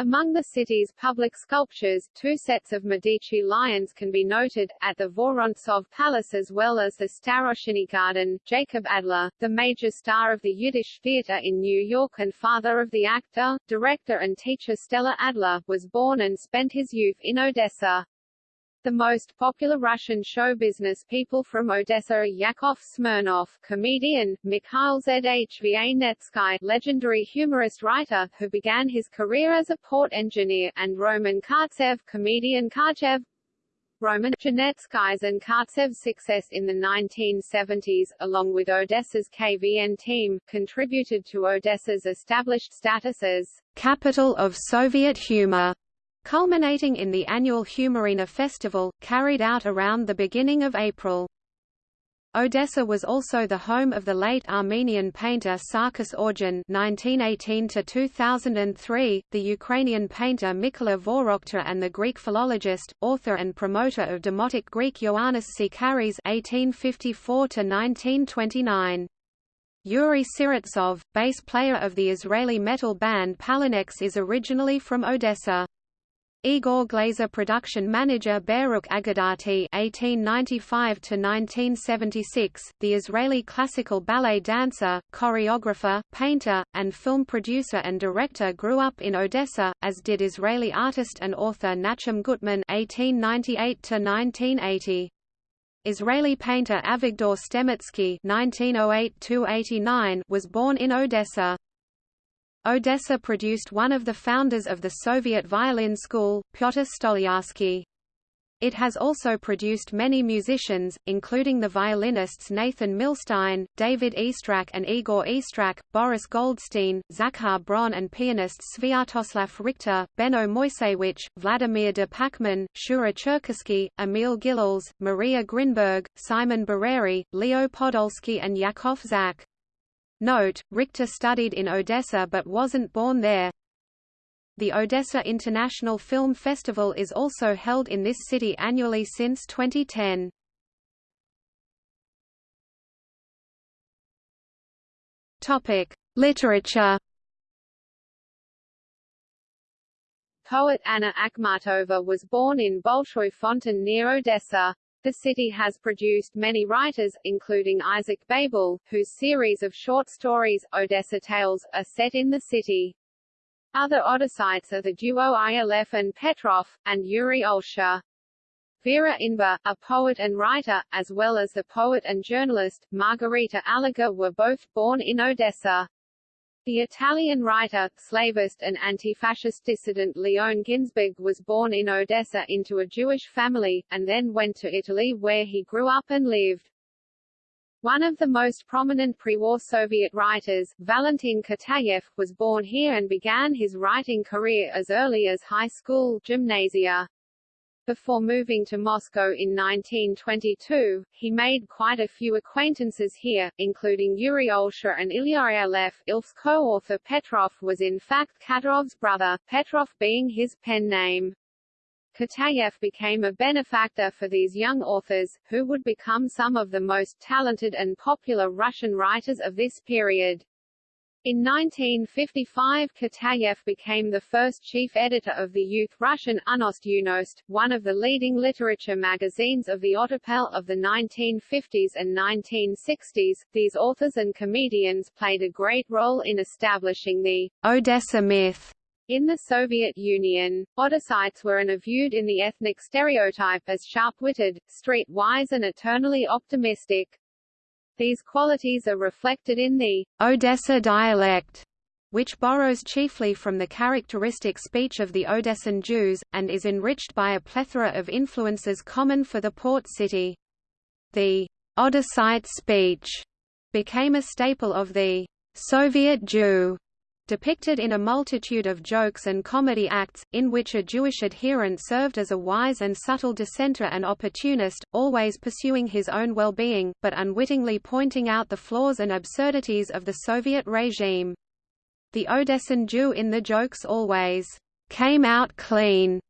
among the city's public sculptures, two sets of Medici lions can be noted, at the Vorontsov Palace as well as the Starosinny Garden. Jacob Adler, the major star of the Yiddish theater in New York and father of the actor, director and teacher Stella Adler, was born and spent his youth in Odessa. The most popular Russian show business people from Odessa are Yakov Smirnoff, comedian, Mikhail Zhvanetsky, legendary humorist writer, who began his career as a port engineer, and Roman Kartsev, comedian Karchev. Roman Zhvanetsky's and Kartsev's success in the 1970s, along with Odessa's KVN team, contributed to Odessa's established status as capital of Soviet humor culminating in the annual Humorina Festival, carried out around the beginning of April. Odessa was also the home of the late Armenian painter Sarkis Ordyan (1918–2003), the Ukrainian painter Mykola Vorokter, and the Greek philologist, author, and promoter of Demotic Greek Ioannis Psycharis (1854–1929). Yuri Siritsov, bass player of the Israeli metal band PallaneX, is originally from Odessa. Igor Glazer production manager Baruch Agadati (1895–1976), the Israeli classical ballet dancer, choreographer, painter, and film producer and director, grew up in Odessa, as did Israeli artist and author Nachum Gutman (1898–1980). Israeli painter Avigdor Stematsky (1908–89) was born in Odessa. Odessa produced one of the founders of the Soviet violin school, Pyotr Stolyarsky. It has also produced many musicians, including the violinists Nathan Milstein, David Oistrakh and Igor Oistrakh, Boris Goldstein, Zakhar Bron and pianists Sviatoslav Richter, Benno Moiseiwitsch, Vladimir de Pachmann, Shura Cherkasky, Emil Gilels, Maria Grinberg, Simon Barere, Leo Podolsky and Yakov Zak. Note, Richter studied in Odessa but wasn't born there. The Odessa International Film Festival is also held in this city annually since 2010. Topic: Literature. Poet Anna Akhmatova was born in Bolshoi Fontan near Odessa. The city has produced many writers, including Isaac Babel, whose series of short stories, Odessa Tales, are set in the city. Other Odessites are the duo Ilf and Petrov, and Yuri Olesha. Vera Inber, a poet and writer, as well as the poet and journalist, Margarita Aliger were both born in Odessa. The Italian writer, slavist and anti-fascist dissident Leon Ginzburg was born in Odessa into a Jewish family, and then went to Italy where he grew up and lived. One of the most prominent pre-war Soviet writers, Valentin Katayev, was born here and began his writing career as early as high school gymnasia. Before moving to Moscow in 1922, he made quite a few acquaintances here, including Yuri Olesha and Ilya Ilf. Ilf's co-author Petrov was in fact Katayev's brother, Petrov being his pen name. Katayev became a benefactor for these young authors, who would become some of the most talented and popular Russian writers of this period. In 1955 Katayev became the first chief editor of the youth Russian Unost Yunost, one of the leading literature magazines of the Ottepel of the 1950s and 1960s. These authors and comedians played a great role in establishing the Odessa myth in the Soviet Union, Odessites were and are viewed in the ethnic stereotype as sharp-witted, street-wise and eternally optimistic. These qualities are reflected in the Odessa dialect, which borrows chiefly from the characteristic speech of the Odessan Jews, and is enriched by a plethora of influences common for the port city. The Odessite speech became a staple of the Soviet Jew depicted in a multitude of jokes and comedy acts, in which a Jewish adherent served as a wise and subtle dissenter and opportunist, always pursuing his own well-being, but unwittingly pointing out the flaws and absurdities of the Soviet regime. The Odessan Jew in the jokes always came out clean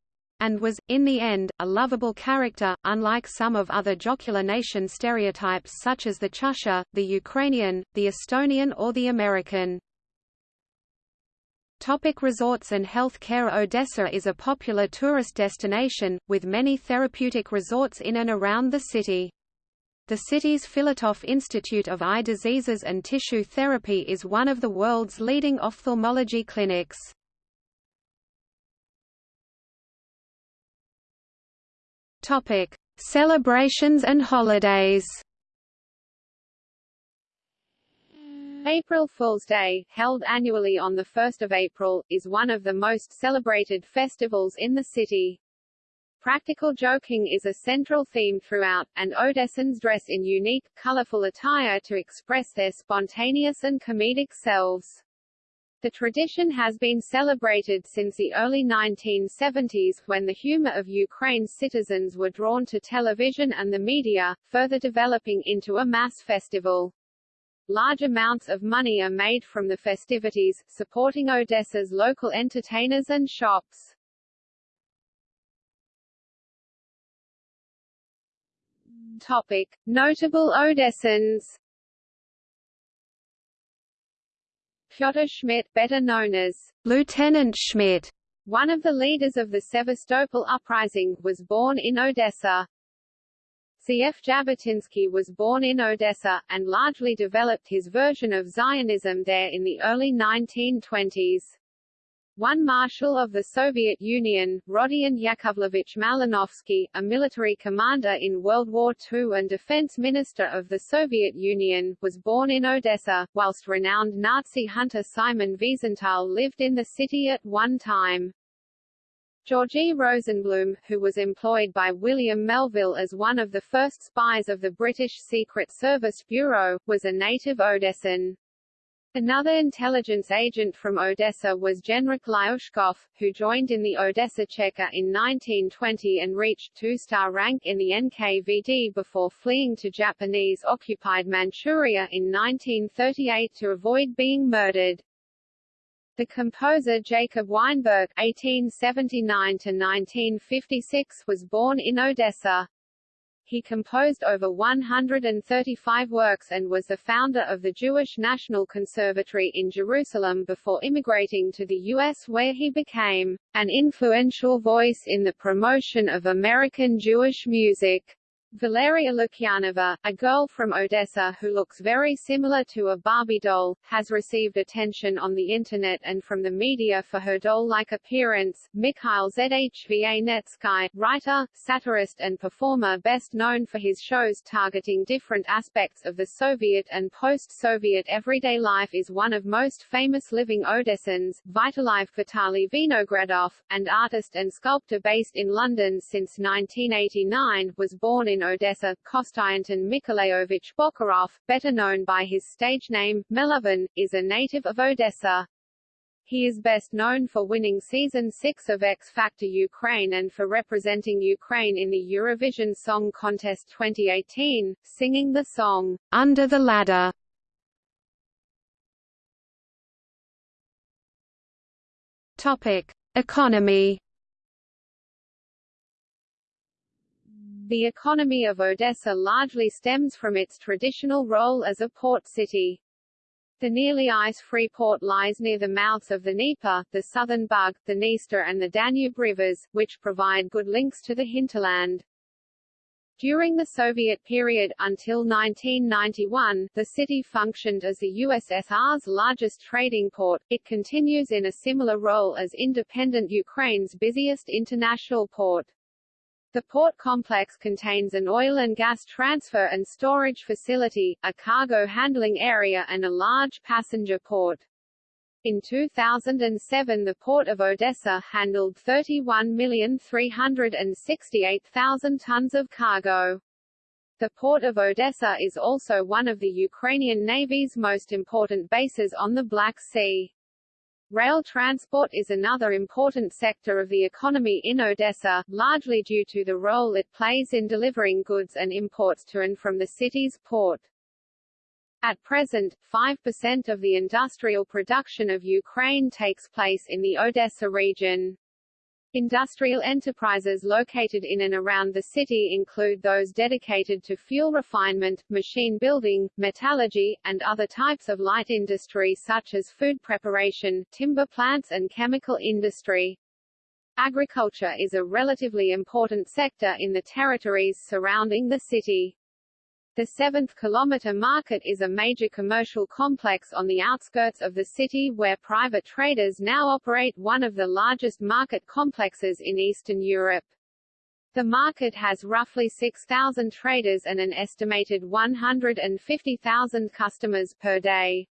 and was, in the end, a lovable character, unlike some of other jocular nation stereotypes such as the Chukcha, the Ukrainian, the Estonian or the American. Topic resorts and health care Odessa is a popular tourist destination, with many therapeutic resorts in and around the city. The city's Filatov Institute of Eye Diseases and Tissue Therapy is one of the world's leading ophthalmology clinics. Topic: Celebrations and holidays. April Fool's Day, held annually on 1 April, is one of the most celebrated festivals in the city. Practical joking is a central theme throughout, and Odessans dress in unique, colorful attire to express their spontaneous and comedic selves. The tradition has been celebrated since the early 1970s, when the humor of Ukraine's citizens were drawn to television and the media, further developing into a mass festival. Large amounts of money are made from the festivities, supporting Odessa's local entertainers and shops. Topic. Notable Odessans Pyotr Schmidt, better known as Lieutenant Schmidt, one of the leaders of the Sevastopol uprising, was born in Odessa. Ze'ev Jabotinsky was born in Odessa, and largely developed his version of Zionism there in the early 1920s. One Marshal of the Soviet Union, Rodion Yakovlevich Malinovsky, a military commander in World War II and defense minister of the Soviet Union, was born in Odessa, whilst renowned Nazi hunter Simon Wiesenthal lived in the city at one time. Georgie Rosenblum, who was employed by William Melville as one of the first spies of the British Secret Service Bureau, was a native Odessan. Another intelligence agent from Odessa was Genrikh Lyushkov, who joined in the Odessa Cheka in 1920 and reached two-star rank in the NKVD before fleeing to Japanese-occupied Manchuria in 1938 to avoid being murdered. The composer Jacob Weinberg (1879–1956) was born in Odessa. He composed over 135 works and was the founder of the Jewish National Conservatory in Jerusalem before immigrating to the U.S. where he became an influential voice in the promotion of American Jewish music. Valeria Lukyanova, a girl from Odessa who looks very similar to a Barbie doll, has received attention on the Internet and from the media for her doll-like appearance. Mikhail Zhva Netsky, writer, satirist and performer best known for his shows targeting different aspects of the Soviet and post-Soviet everyday life is one of most famous living Odessans, Vitaliy Vitaly Vinogradov, and artist and sculptor based in London since 1989, was born in in Odessa, Konstantin Mikhailovich Bocharov, better known by his stage name, Melovin, is a native of Odessa. He is best known for winning Season 6 of X Factor Ukraine and for representing Ukraine in the Eurovision Song Contest 2018, singing the song, Under the Ladder. Topic. Economy The economy of Odessa largely stems from its traditional role as a port city. The nearly ice-free port lies near the mouths of the Dnieper, the Southern Bug, the Dniester and the Danube rivers, which provide good links to the hinterland. During the Soviet period, until 1991, the city functioned as the USSR's largest trading port. It continues in a similar role as independent Ukraine's busiest international port. The port complex contains an oil and gas transfer and storage facility, a cargo handling area and a large passenger port. In 2007 the Port of Odessa handled 31,368,000 tons of cargo. The Port of Odessa is also one of the Ukrainian Navy's most important bases on the Black Sea. Rail transport is another important sector of the economy in Odessa, largely due to the role it plays in delivering goods and imports to and from the city's port. At present, 5% of the industrial production of Ukraine takes place in the Odessa region. Industrial enterprises located in and around the city include those dedicated to fuel refinement, machine building, metallurgy, and other types of light industry such as food preparation, timber plants and chemical industry. Agriculture is a relatively important sector in the territories surrounding the city. The 7th Kilometer Market is a major commercial complex on the outskirts of the city where private traders now operate one of the largest market complexes in Eastern Europe. The market has roughly 6,000 traders and an estimated 150,000 customers per day.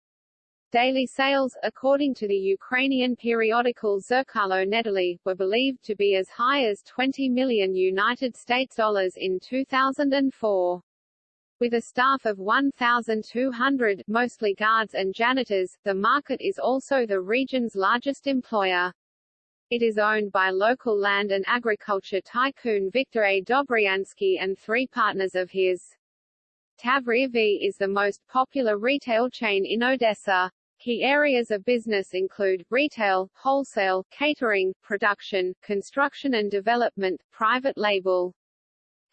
Daily sales, according to the Ukrainian periodical Zerkalo Nedelya, were believed to be as high as 20 million United States dollars in 2004. With a staff of 1,200 mostly guards and janitors, the market is also the region's largest employer. It is owned by local land and agriculture tycoon Viktor A. Dobryansky and three partners of his. Tavria V is the most popular retail chain in Odessa. Key areas of business include, retail, wholesale, catering, production, construction and development, private label.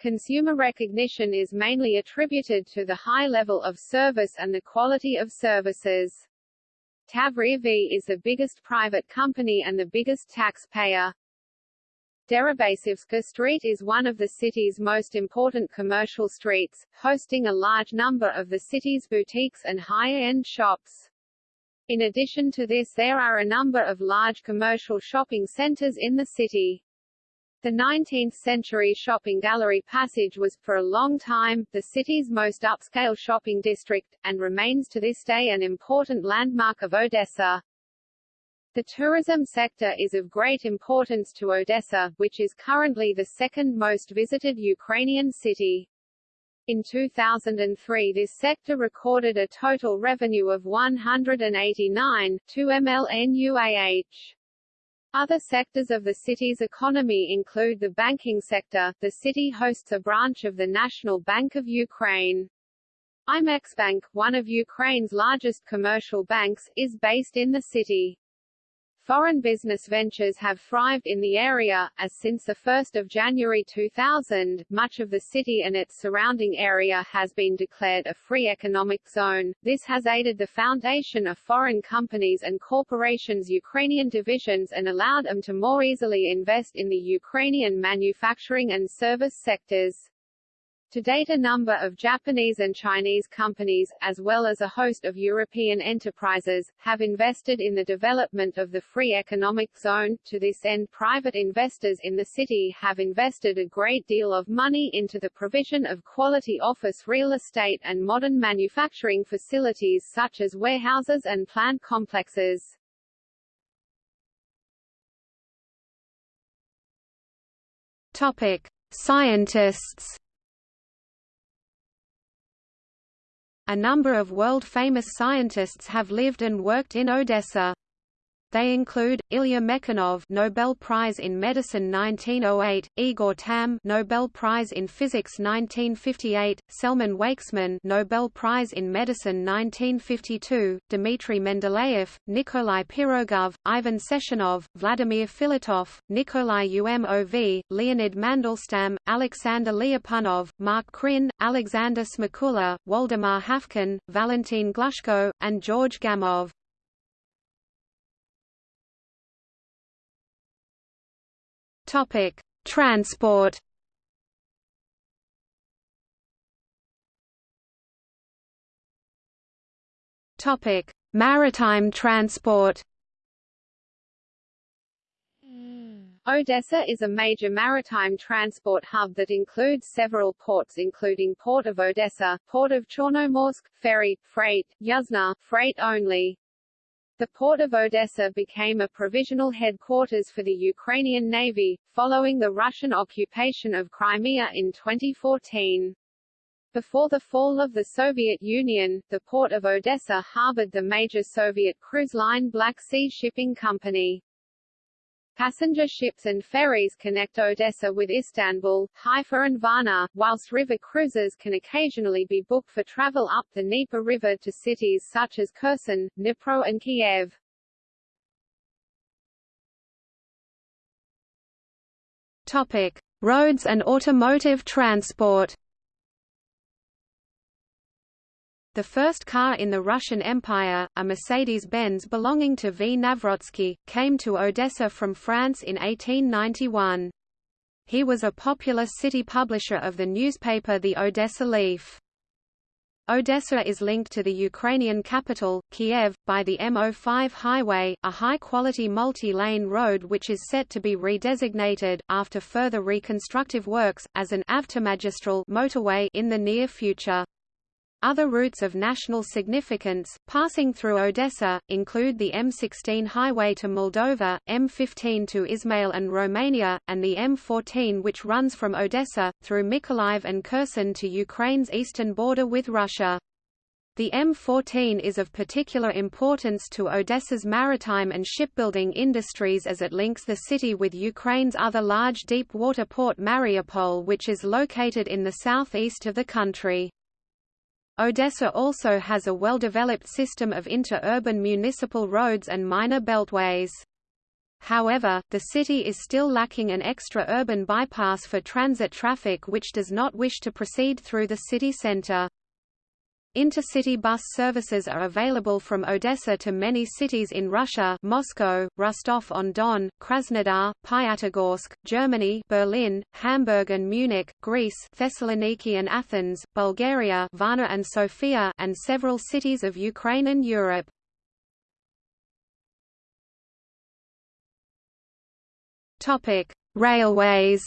Consumer recognition is mainly attributed to the high level of service and the quality of services. Tavria V is the biggest private company and the biggest taxpayer. Deribasivska Street is one of the city's most important commercial streets, hosting a large number of the city's boutiques and high-end shops. In addition to this there are a number of large commercial shopping centers in the city. The 19th-century shopping gallery passage was, for a long time, the city's most upscale shopping district, and remains to this day an important landmark of Odessa. The tourism sector is of great importance to Odessa, which is currently the second most visited Ukrainian city. In 2003 this sector recorded a total revenue of 189, 2 mln Other sectors of the city's economy include the banking sector. The city hosts a branch of the National Bank of Ukraine. IMEX Bank, one of Ukraine's largest commercial banks, is based in the city. Foreign business ventures have thrived in the area, as since 1 January 2000, much of the city and its surrounding area has been declared a free economic zone. This has aided the foundation of foreign companies and corporations' Ukrainian divisions and allowed them to more easily invest in the Ukrainian manufacturing and service sectors. To date a number of Japanese and Chinese companies, as well as a host of European enterprises, have invested in the development of the free economic zone. To this end private investors in the city have invested a great deal of money into the provision of quality office real estate and modern manufacturing facilities such as warehouses and plant complexes. Topic: Scientists A number of world-famous scientists have lived and worked in Odessa. They include Ilya Mechnikov, Nobel Prize in Medicine 1908, Igor Tamm, Nobel Prize in Physics 1958, Selman Waksman, Nobel Prize in Medicine 1952, Dmitry Mendeleev, Nikolai Pirogov, Ivan Sechenov, Vladimir Filatov, Nikolai Umov, Leonid Mandelstam, Alexander Lyapunov, Mark Krein, Alexander Smakula, Waldemar Haffkine, Valentin Glushko, and George Gamow. Topic: Transport. Topic: Maritime transport. Mm. Odessa is a major maritime transport hub that includes several ports including Port of Odessa, Port of Chornomorsk, ferry, freight, Yuzhno, freight only, the port of Odessa became a provisional headquarters for the Ukrainian Navy, following the Russian occupation of Crimea in 2014. Before the fall of the Soviet Union, the port of Odessa harbored the major Soviet cruise line Black Sea Shipping Company. Passenger ships and ferries connect Odessa with Istanbul, Haifa and Varna, whilst river cruises can occasionally be booked for travel up the Dnieper River to cities such as Kherson, Dnipro and Kiev. Topic: Roads and automotive transport. The first car in the Russian Empire, a Mercedes-Benz belonging to V. Navrotsky, came to Odessa from France in 1891. He was a popular city publisher of the newspaper The Odessa Leaf. Odessa is linked to the Ukrainian capital, Kiev, by the M05 highway, a high-quality multi-lane road which is set to be redesignated, after further reconstructive works, as an avtomagistral motorway in the near future. Other routes of national significance, passing through Odessa, include the M16 highway to Moldova, M15 to Ismail and Romania, and the M14 which runs from Odessa, through Mykolaiv and Kherson to Ukraine's eastern border with Russia. The M14 is of particular importance to Odessa's maritime and shipbuilding industries as it links the city with Ukraine's other large deep-water port Mariupol which is located in the southeast of the country. Odessa also has a well-developed system of inter-urban municipal roads and minor beltways. However, the city is still lacking an extra-urban bypass for transit traffic which does not wish to proceed through the city center. Intercity bus services are available from Odessa to many cities in Russia Moscow, Rostov-on-Don, Krasnodar, Pyatigorsk, Germany Berlin, Hamburg and Munich, Greece Thessaloniki and Athens, Bulgaria Varna and Sofia and several cities of Ukraine and Europe. Railways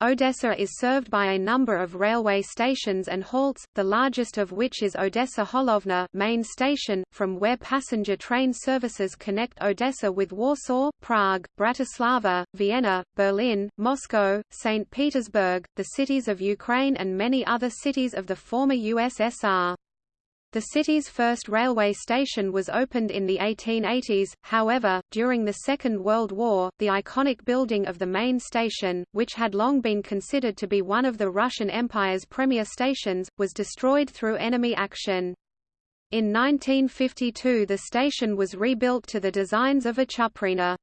Odessa is served by a number of railway stations and halts, the largest of which is Odessa Holovna main station, from where passenger train services connect Odessa with Warsaw, Prague, Bratislava, Vienna, Berlin, Moscow, St. Petersburg, the cities of Ukraine and many other cities of the former USSR. The city's first railway station was opened in the 1880s, however, during the Second World War, the iconic building of the main station, which had long been considered to be one of the Russian Empire's premier stations, was destroyed through enemy action. In 1952 the station was rebuilt to the designs of a Chuprina.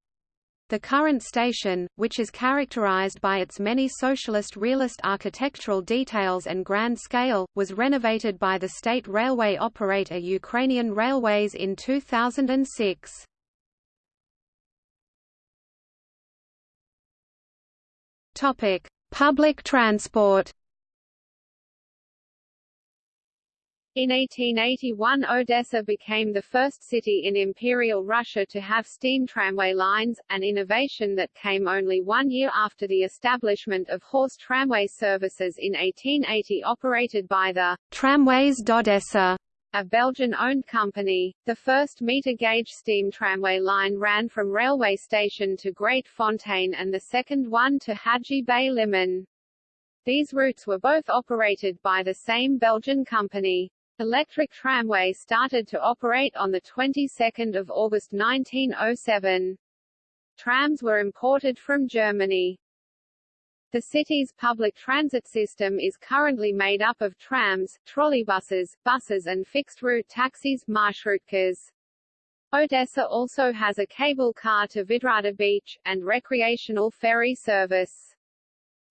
The current station, which is characterized by its many socialist realist architectural details and grand scale, was renovated by the state railway operator Ukrainian Railways in 2006. Topic: Public transport In 1881 Odessa became the first city in Imperial Russia to have steam tramway lines, an innovation that came only one year after the establishment of horse tramway services in 1880 operated by the Tramways d'Odessa a Belgian-owned company. The first meter-gauge steam tramway line ran from railway station to Great Fontaine and the second one to Hadji Bey Liman. These routes were both operated by the same Belgian company. Electric tramway started to operate on the 22nd of August 1907. Trams were imported from Germany. The city's public transit system is currently made up of trams, trolleybuses, buses and fixed-route taxis marshrutkas. Odessa also has a cable car to Vidrada Beach, and recreational ferry service.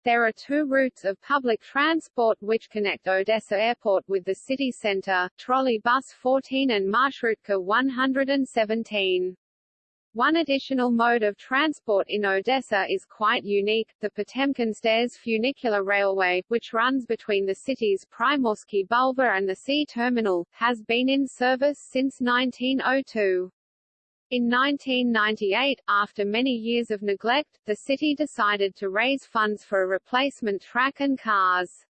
There are two routes of public transport which connect Odessa Airport with the city center, trolley bus 14 and Marshrutka 117. One additional mode of transport in Odessa is quite unique, the Potemkin Stairs funicular railway, which runs between the city's Primorsky Bulvar and the sea terminal, has been in service since 1902. In 1998, after many years of neglect, the city decided to raise funds for a replacement track and cars.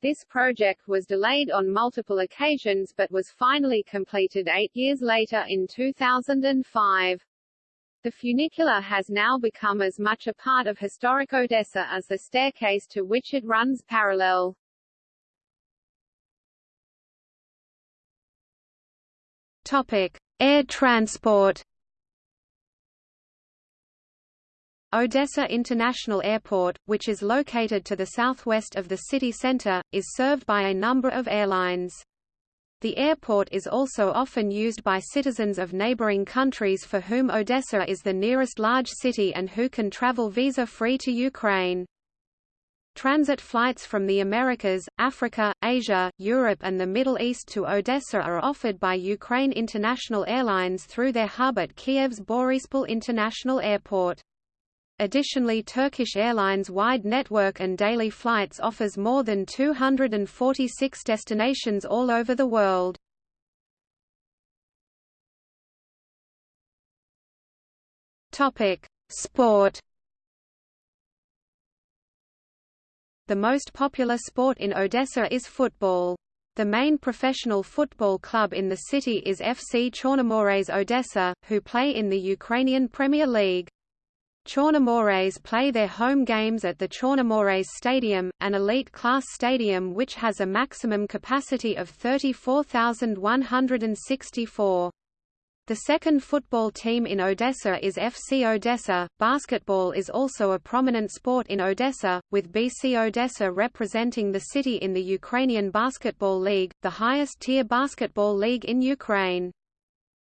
This project was delayed on multiple occasions but was finally completed eight years later in 2005. The funicular has now become as much a part of historic Odessa as the staircase to which it runs parallel. Topic. Air transport Odessa International Airport, which is located to the southwest of the city center, is served by a number of airlines. The airport is also often used by citizens of neighboring countries for whom Odessa is the nearest large city and who can travel visa-free to Ukraine. Transit flights from the Americas, Africa, Asia, Europe and the Middle East to Odessa are offered by Ukraine International Airlines through their hub at Kiev's Boryspil International Airport. Additionally Turkish Airlines' wide network and daily flights offers more than 246 destinations all over the world. Sport The most popular sport in Odessa is football. The main professional football club in the city is FC Chornomorets Odessa, who play in the Ukrainian Premier League. Chornomorets play their home games at the Chornomorets Stadium, an elite-class stadium which has a maximum capacity of 34,164. The second football team in Odessa is FC Odessa. Basketball is also a prominent sport in Odessa, with BC Odessa representing the city in the Ukrainian Basketball League, the highest-tier basketball league in Ukraine.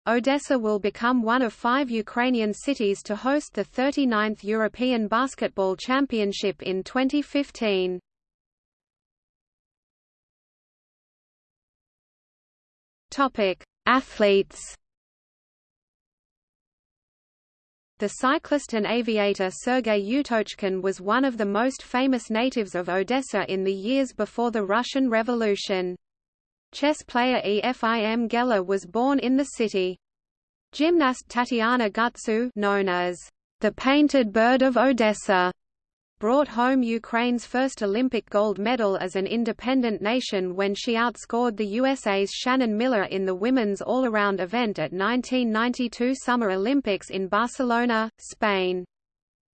Odessa will become one of five Ukrainian cities to host the 39th European Basketball Championship in 2015. Topic: Athletes The cyclist and aviator Sergei Utochkin was one of the most famous natives of Odessa in the years before the Russian Revolution. Chess player Efim Geller was born in the city. Gymnast Tatiana Gutsu known as the Painted Bird of Odessa brought home Ukraine's first Olympic gold medal as an independent nation when she outscored the USA's Shannon Miller in the women's all-around event at 1992 Summer Olympics in Barcelona, Spain.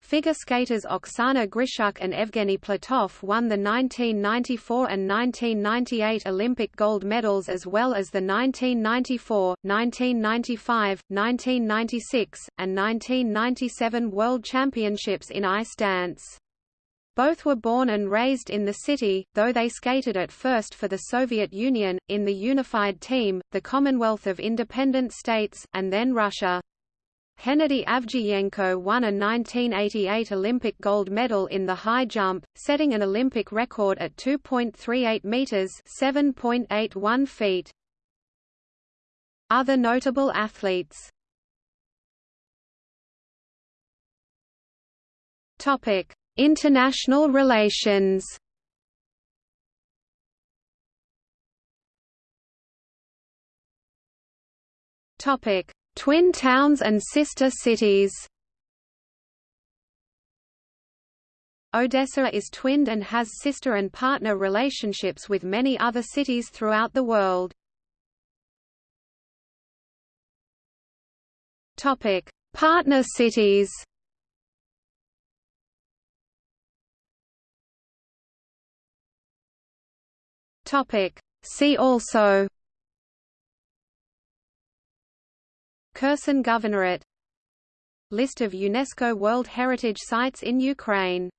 Figure skaters Oksana Grishuk and Evgeny Platov won the 1994 and 1998 Olympic gold medals as well as the 1994, 1995, 1996, and 1997 World Championships in ice dance. Both were born and raised in the city, though they skated at first for the Soviet Union, in the Unified Team, the Commonwealth of Independent States, and then Russia. Hennady Avdiyenko won a 1988 Olympic gold medal in the high jump, setting an Olympic record at 2.38 meters (7.81 feet). Other notable athletes. Topic: International relations Topic: Twin towns and sister cities. Odessa is twinned and has sister and partner relationships with many other cities throughout the world. Topic: Partner cities. Topic. See also. Kherson Governorate. List of UNESCO World Heritage Sites in Ukraine